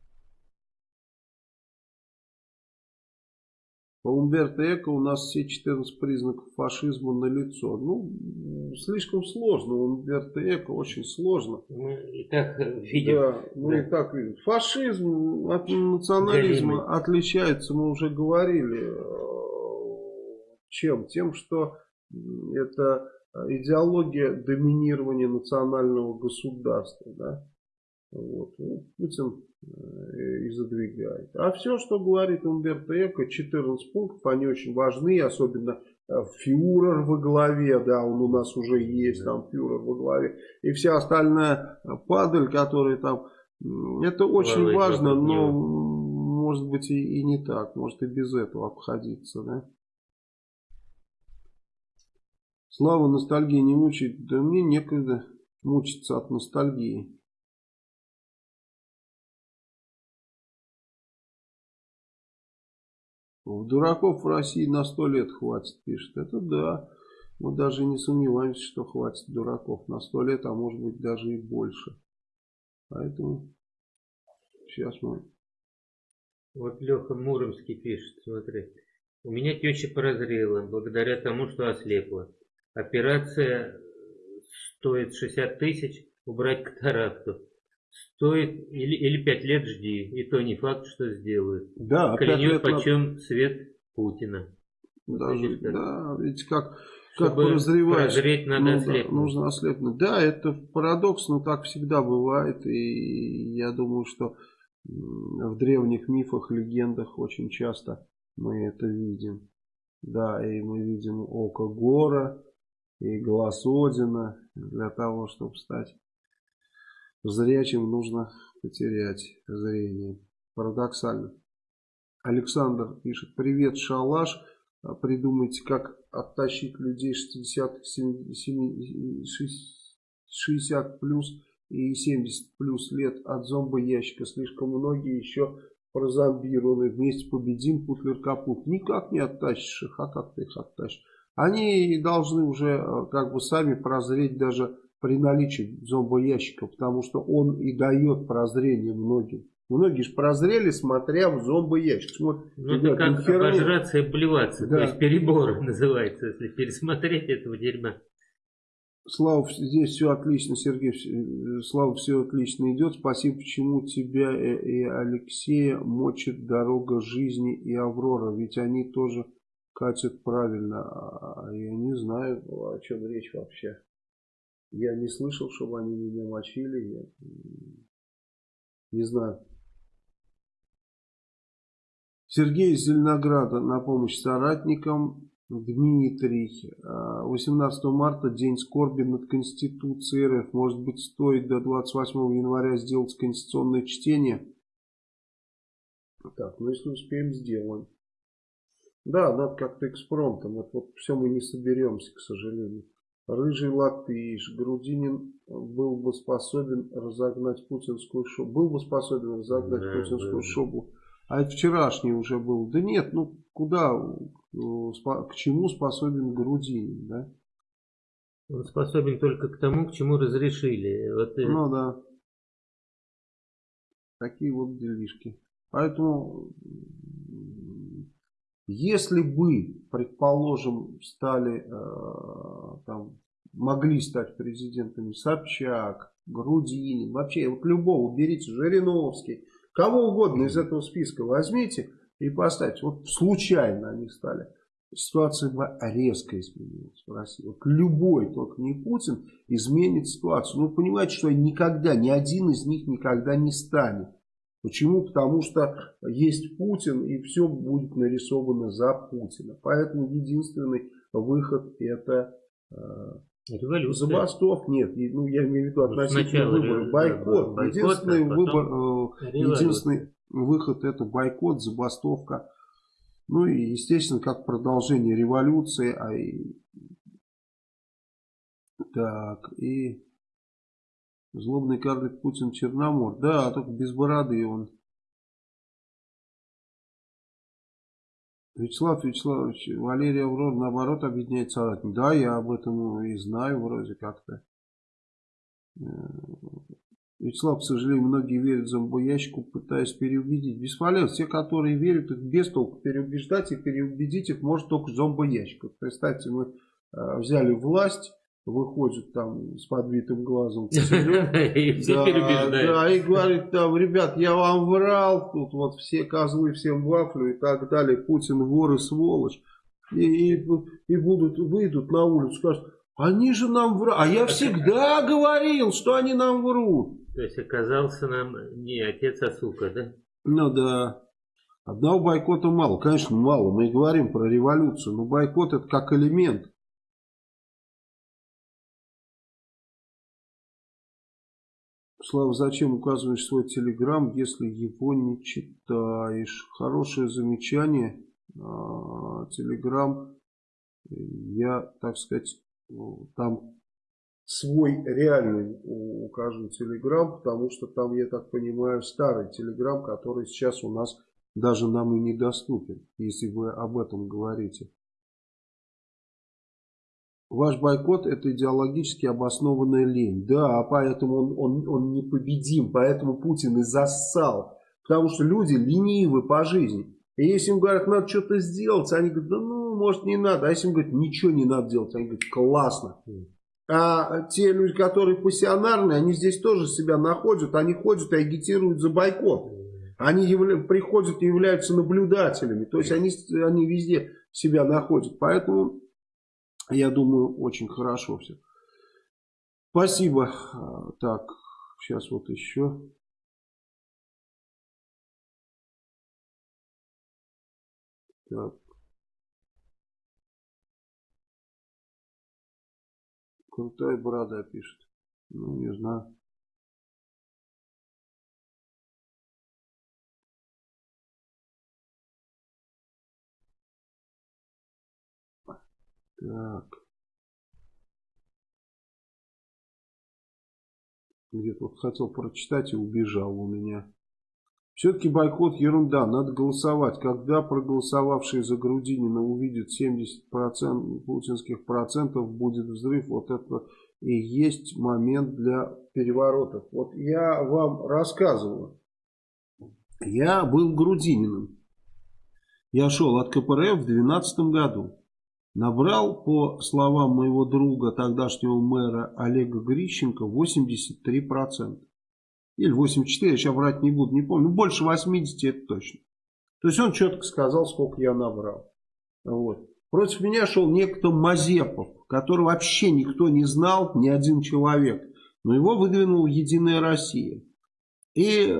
По Умберто Эко у нас все 14 признаков фашизма на лицо. Ну, слишком сложно. Умберто Эко очень сложно. Мы и так видим. Да, мы да. и так видим. Фашизм от национализма Галимый. отличается, мы уже говорили, чем? Тем, что это идеология доминирования национального государства. Да? Вот. Ну, Путин Э, и задвигает. А все, что говорит Умберто Эко, 14 пунктов, они очень важны, особенно фюрер во главе, да, он у нас уже есть, там фюрер во главе, и вся остальная падаль, которая там, это очень Главное, важно, но может быть и, и не так, может и без этого обходиться, да. Слава ностальгии не мучает, да мне некогда мучиться от ностальгии. Дураков в России на сто лет хватит, пишет. Это да. Мы даже не сомневаемся, что хватит дураков на сто лет, а может быть даже и больше. Поэтому сейчас мы... Вот Леха Муромский пишет, смотри. У меня теща прозрела, благодаря тому, что ослепла. Операция стоит 60 тысяч, убрать катаракту стоит или, или 5 лет жди, и то не факт, что сделают. Да, Клянет почем на... свет Путина. Даже, да, ведь как, как прозреваешь, прозреть надо ну, ослепнуть. Нужно ослепнуть. Да, это парадокс, но так всегда бывает, и я думаю, что в древних мифах, легендах очень часто мы это видим. Да, и мы видим око Гора и глаз Одина для того, чтобы стать Зрячим нужно потерять зрение. Парадоксально. Александр пишет, привет, шалаш. А придумайте, как оттащить людей 60, 60 плюс и 70 плюс лет от зомбоящика. Слишком многие еще прозомбированы. Вместе победим, Путлер капут. Никак не оттащишь их. А как ты их оттащишь? Они должны уже э, как бы сами прозреть даже при наличии зомбоящика, потому что он и дает прозрение многим. Многие же прозрели, смотря в зомбоящик. Смотрят, ну, это как херня. обожраться и обливаться. Да. То есть перебор называется, если пересмотреть этого дерьма. Слава, здесь все отлично, Сергей. Э, Слава, все отлично идет. Спасибо, почему тебя и Алексея мочит дорога жизни и Аврора. Ведь они тоже катят правильно. А я не знаю, о чем речь вообще. Я не слышал, чтобы они меня мочили. Я не знаю. Сергей из Зеленограда на помощь соратникам. Дмитрий. 18 а, марта день скорби над Конституцией РФ. Может быть стоит до 28 января сделать конституционное чтение? Так, ну если успеем, сделаем. Да, надо как-то экспромтом. Вот, вот все мы не соберемся, к сожалению. Рыжий латыш, Грудинин был бы способен разогнать путинскую шобу. Был бы способен разогнать да, путинскую да. шобу. А это вчерашний уже был. Да нет, ну куда, к чему способен Грудинин, да? Он способен только к тому, к чему разрешили. Вот, э, ну да. Такие вот делишки. Поэтому если бы, предположим, стали, э, там, могли стать президентами Собчак, Грудинин, вообще вот любого, берите, Жириновский, кого угодно из этого списка возьмите и поставьте. Вот случайно они стали. Ситуация бы резко изменилась в России. Вот любой, только не Путин, изменит ситуацию. Ну, понимаете, что никогда, ни один из них никогда не станет. Почему? Потому что есть Путин и все будет нарисовано за Путина. Поэтому единственный выход это э, Революция. Забастов нет, ну я имею в виду относительно выборов. Бойкот. Да, единственный, бойкот, выбор, э, единственный выход это бойкот, забастовка. Ну и естественно как продолжение революции. А и... Так, и Злобный карлик Путин Черномор. Да, только без бороды он. Вячеслав Вячеславович, Валерий Аврор наоборот объединяет соратник. Да, я об этом и знаю вроде как-то. Э, Вячеслав, к сожалению, многие верят зомбоящику, пытаясь переубедить. Бесполезно. Те, которые верят, их без толку переубеждать и переубедить их может только зомбоящик. Представьте, мы э, взяли власть выходит там с подбитым глазом. И Да, и говорит там, ребят, я вам врал, тут вот все козлы, всем вафлю и так далее, Путин вор и сволочь. И, и, и будут, выйдут на улицу, скажут, они же нам врут. А я всегда говорил, что они нам врут. То есть оказался нам не отец, а сука, да? Ну да. Одного бойкота мало. Конечно, мало. Мы и говорим про революцию. Но бойкот это как элемент. Слава, зачем указываешь свой телеграм, если его не читаешь? Хорошее замечание. А, телеграм, я, так сказать, там свой реальный укажу телеграм, потому что там, я так понимаю, старый телеграм, который сейчас у нас даже нам и недоступен, если вы об этом говорите. Ваш бойкот это идеологически обоснованная лень. Да, поэтому он, он, он непобедим, поэтому Путин и зассал. Потому что люди ленивы по жизни. И если им говорят, надо что-то сделать, они говорят, да ну, может не надо. А если им говорят, ничего не надо делать, они говорят, классно. А те люди, которые пассионарные, они здесь тоже себя находят, они ходят и агитируют за бойкот. Они явля... приходят и являются наблюдателями. То есть они, они везде себя находят. Поэтому я думаю, очень хорошо все. Спасибо. Так, сейчас вот еще. Так. Крутая борода пишет. Ну, не знаю. Так. Где-то хотел прочитать и убежал у меня. Все-таки бойкот ерунда, надо голосовать. Когда проголосовавшие за Грудинина увидят 70% путинских процентов, будет взрыв. Вот это и есть момент для переворотов. Вот я вам рассказываю. Я был Грудининым. Я шел от КПРФ в 2012 году. Набрал, по словам моего друга, тогдашнего мэра Олега Грищенко, 83%. Или 84, я сейчас врать не буду, не помню. Больше 80 это точно. То есть он четко сказал, сколько я набрал. Вот. Против меня шел некто Мазепов, которого вообще никто не знал, ни один человек. Но его выдвинула Единая Россия. И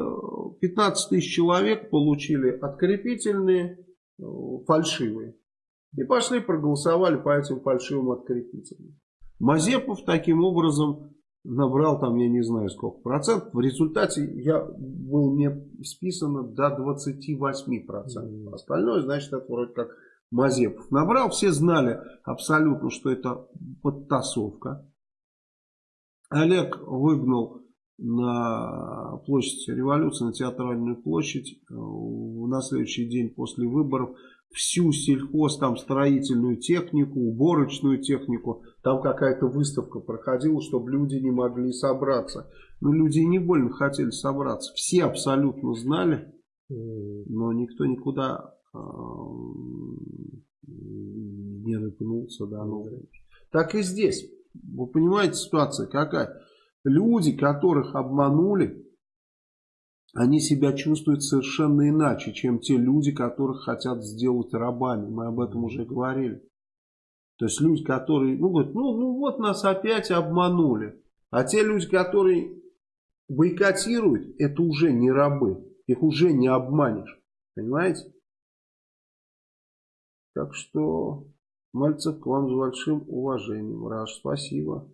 15 тысяч человек получили открепительные, э, фальшивые. И пошли проголосовали по этим фальшивым открепителям. Мазепов таким образом набрал там, я не знаю сколько процентов. В результате я был мне списано до 28 процентов. Остальное, значит, это вроде как Мазепов набрал. Все знали абсолютно, что это подтасовка. Олег выгнал на площадь революции, на театральную площадь э, на следующий день после выборов всю сельхоз, там строительную технику, уборочную технику. Там какая-то выставка проходила, чтобы люди не могли собраться. Но люди не больно хотели собраться. Все абсолютно знали, но никто никуда э, не рыпнулся. Да, ну. Так и здесь. Вы понимаете, ситуация какая? Люди, которых обманули, они себя чувствуют совершенно иначе, чем те люди, которых хотят сделать рабами. Мы об этом уже говорили. То есть люди, которые, ну, говорят, ну, ну вот нас опять обманули. А те люди, которые бойкотируют, это уже не рабы. Их уже не обманешь. Понимаете? Так что, Мальцев, к вам с большим уважением. Раш, спасибо.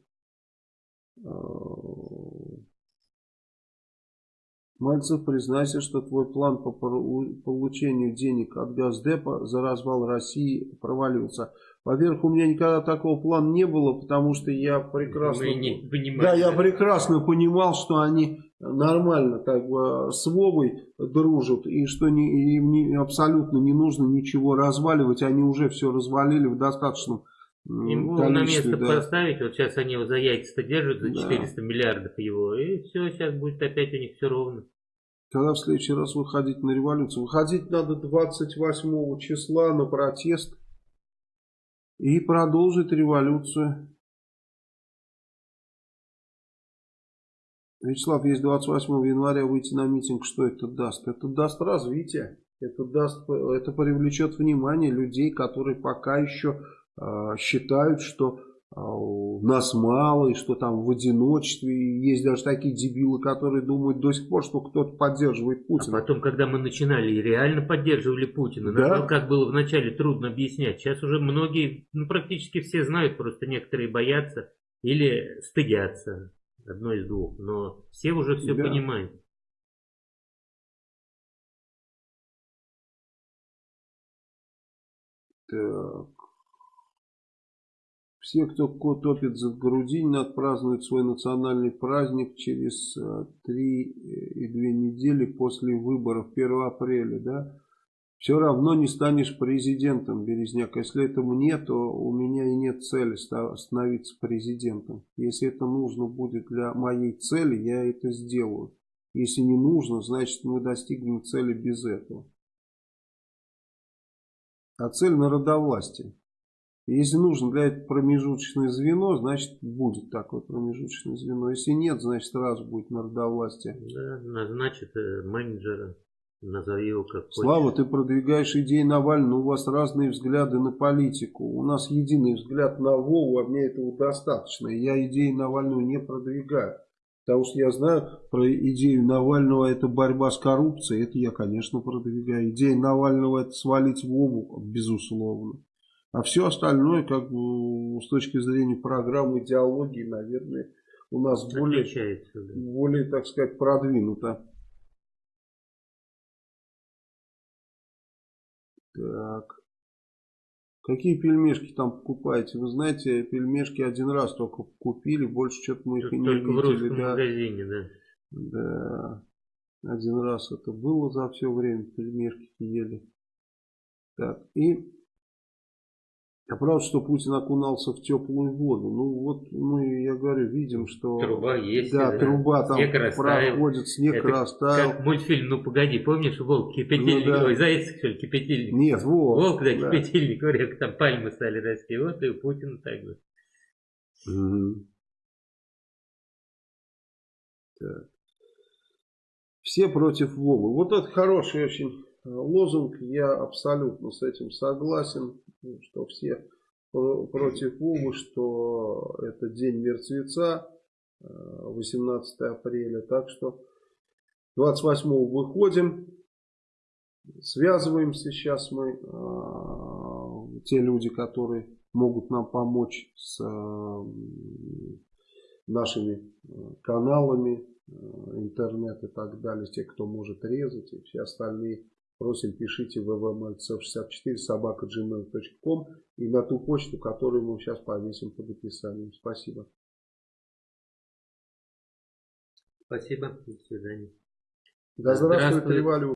Э, Мальцев, признайся, что твой план по получению денег от Газдепа за развал России провалился. Во-первых, у меня никогда такого плана не было, потому что я прекрасно... да, я прекрасно понимал, что они нормально как бы с Вовой дружат, и что не, им не, абсолютно не нужно ничего разваливать, они уже все развалили в достаточном Ему на место да. поставить, вот сейчас они его за яйца держат за 400 да. миллиардов его, и все, сейчас будет опять у них все ровно. Когда в следующий раз выходить на революцию? Выходить надо 28 числа на протест и продолжить революцию. Вячеслав, есть 28 января выйти на митинг, что это даст? Это даст развитие, это, даст, это привлечет внимание людей, которые пока еще считают, что нас мало, и что там в одиночестве. Есть даже такие дебилы, которые думают до сих пор, что кто-то поддерживает Путина. А потом, когда мы начинали, реально поддерживали Путина. Да? Нам, как было вначале трудно объяснять. Сейчас уже многие, ну практически все знают, просто некоторые боятся или стыдятся. Одно из двух. Но все уже все да. понимают. Так. Все, кто топит за грудинина, отпразднуют свой национальный праздник через э, три и две недели после выборов 1 апреля, да? Все равно не станешь президентом, Березняк. Если этого нет, то у меня и нет цели становиться президентом. Если это нужно будет для моей цели, я это сделаю. Если не нужно, значит мы достигнем цели без этого. А цель народовластия. Если нужно для этого промежуточное звено, значит будет такое промежуточное звено. Если нет, значит сразу будет народовластие. Да, назначит э, менеджера, назови его как Слава, хочешь. ты продвигаешь идеи Навального, у вас разные взгляды на политику. У нас единый взгляд на Вову, а мне этого достаточно. Я идеи Навального не продвигаю. Потому что я знаю про идею Навального это борьба с коррупцией. Это я, конечно, продвигаю. Идея Навального это свалить Вову, безусловно. А все остальное, как бы, с точки зрения программы идеологии, наверное, у нас более, да. более, так сказать, продвинуто. Так. Какие пельмешки там покупаете? Вы знаете, пельмешки один раз только купили, больше что-то мы их и не только видели. в русском да. магазине, да. Да. Один раз это было за все время, пельмешки ели. Так, и а правда, что Путин окунался в теплую воду. Ну вот мы, я говорю, видим, что... Труба есть. Да, да. труба там снег проходит, снег Это растаял. Как мультфильм, ну погоди, помнишь, волк кипятильник, ну, да. ой, заяц, что ли, кипятильник? Нет, волк. Волк, да, да. кипятильник, говорят, там пальмы стали расти. Вот и у Путина так же. Угу. Так. Все против Вовы. Вот это хороший очень лозунг. Я абсолютно с этим согласен что все против Вовы, что это день мертвеца, 18 э, апреля. Так что 28 выходим, связываемся сейчас мы, э, те люди, которые могут нам помочь с э, нашими каналами, интернет и так далее, те, кто может резать, и все остальные Просим, пишите ввмальцев64 собака gmail.com и на ту почту, которую мы сейчас повесим под описанием. Спасибо. Спасибо. До свидания. Да здравствует революция.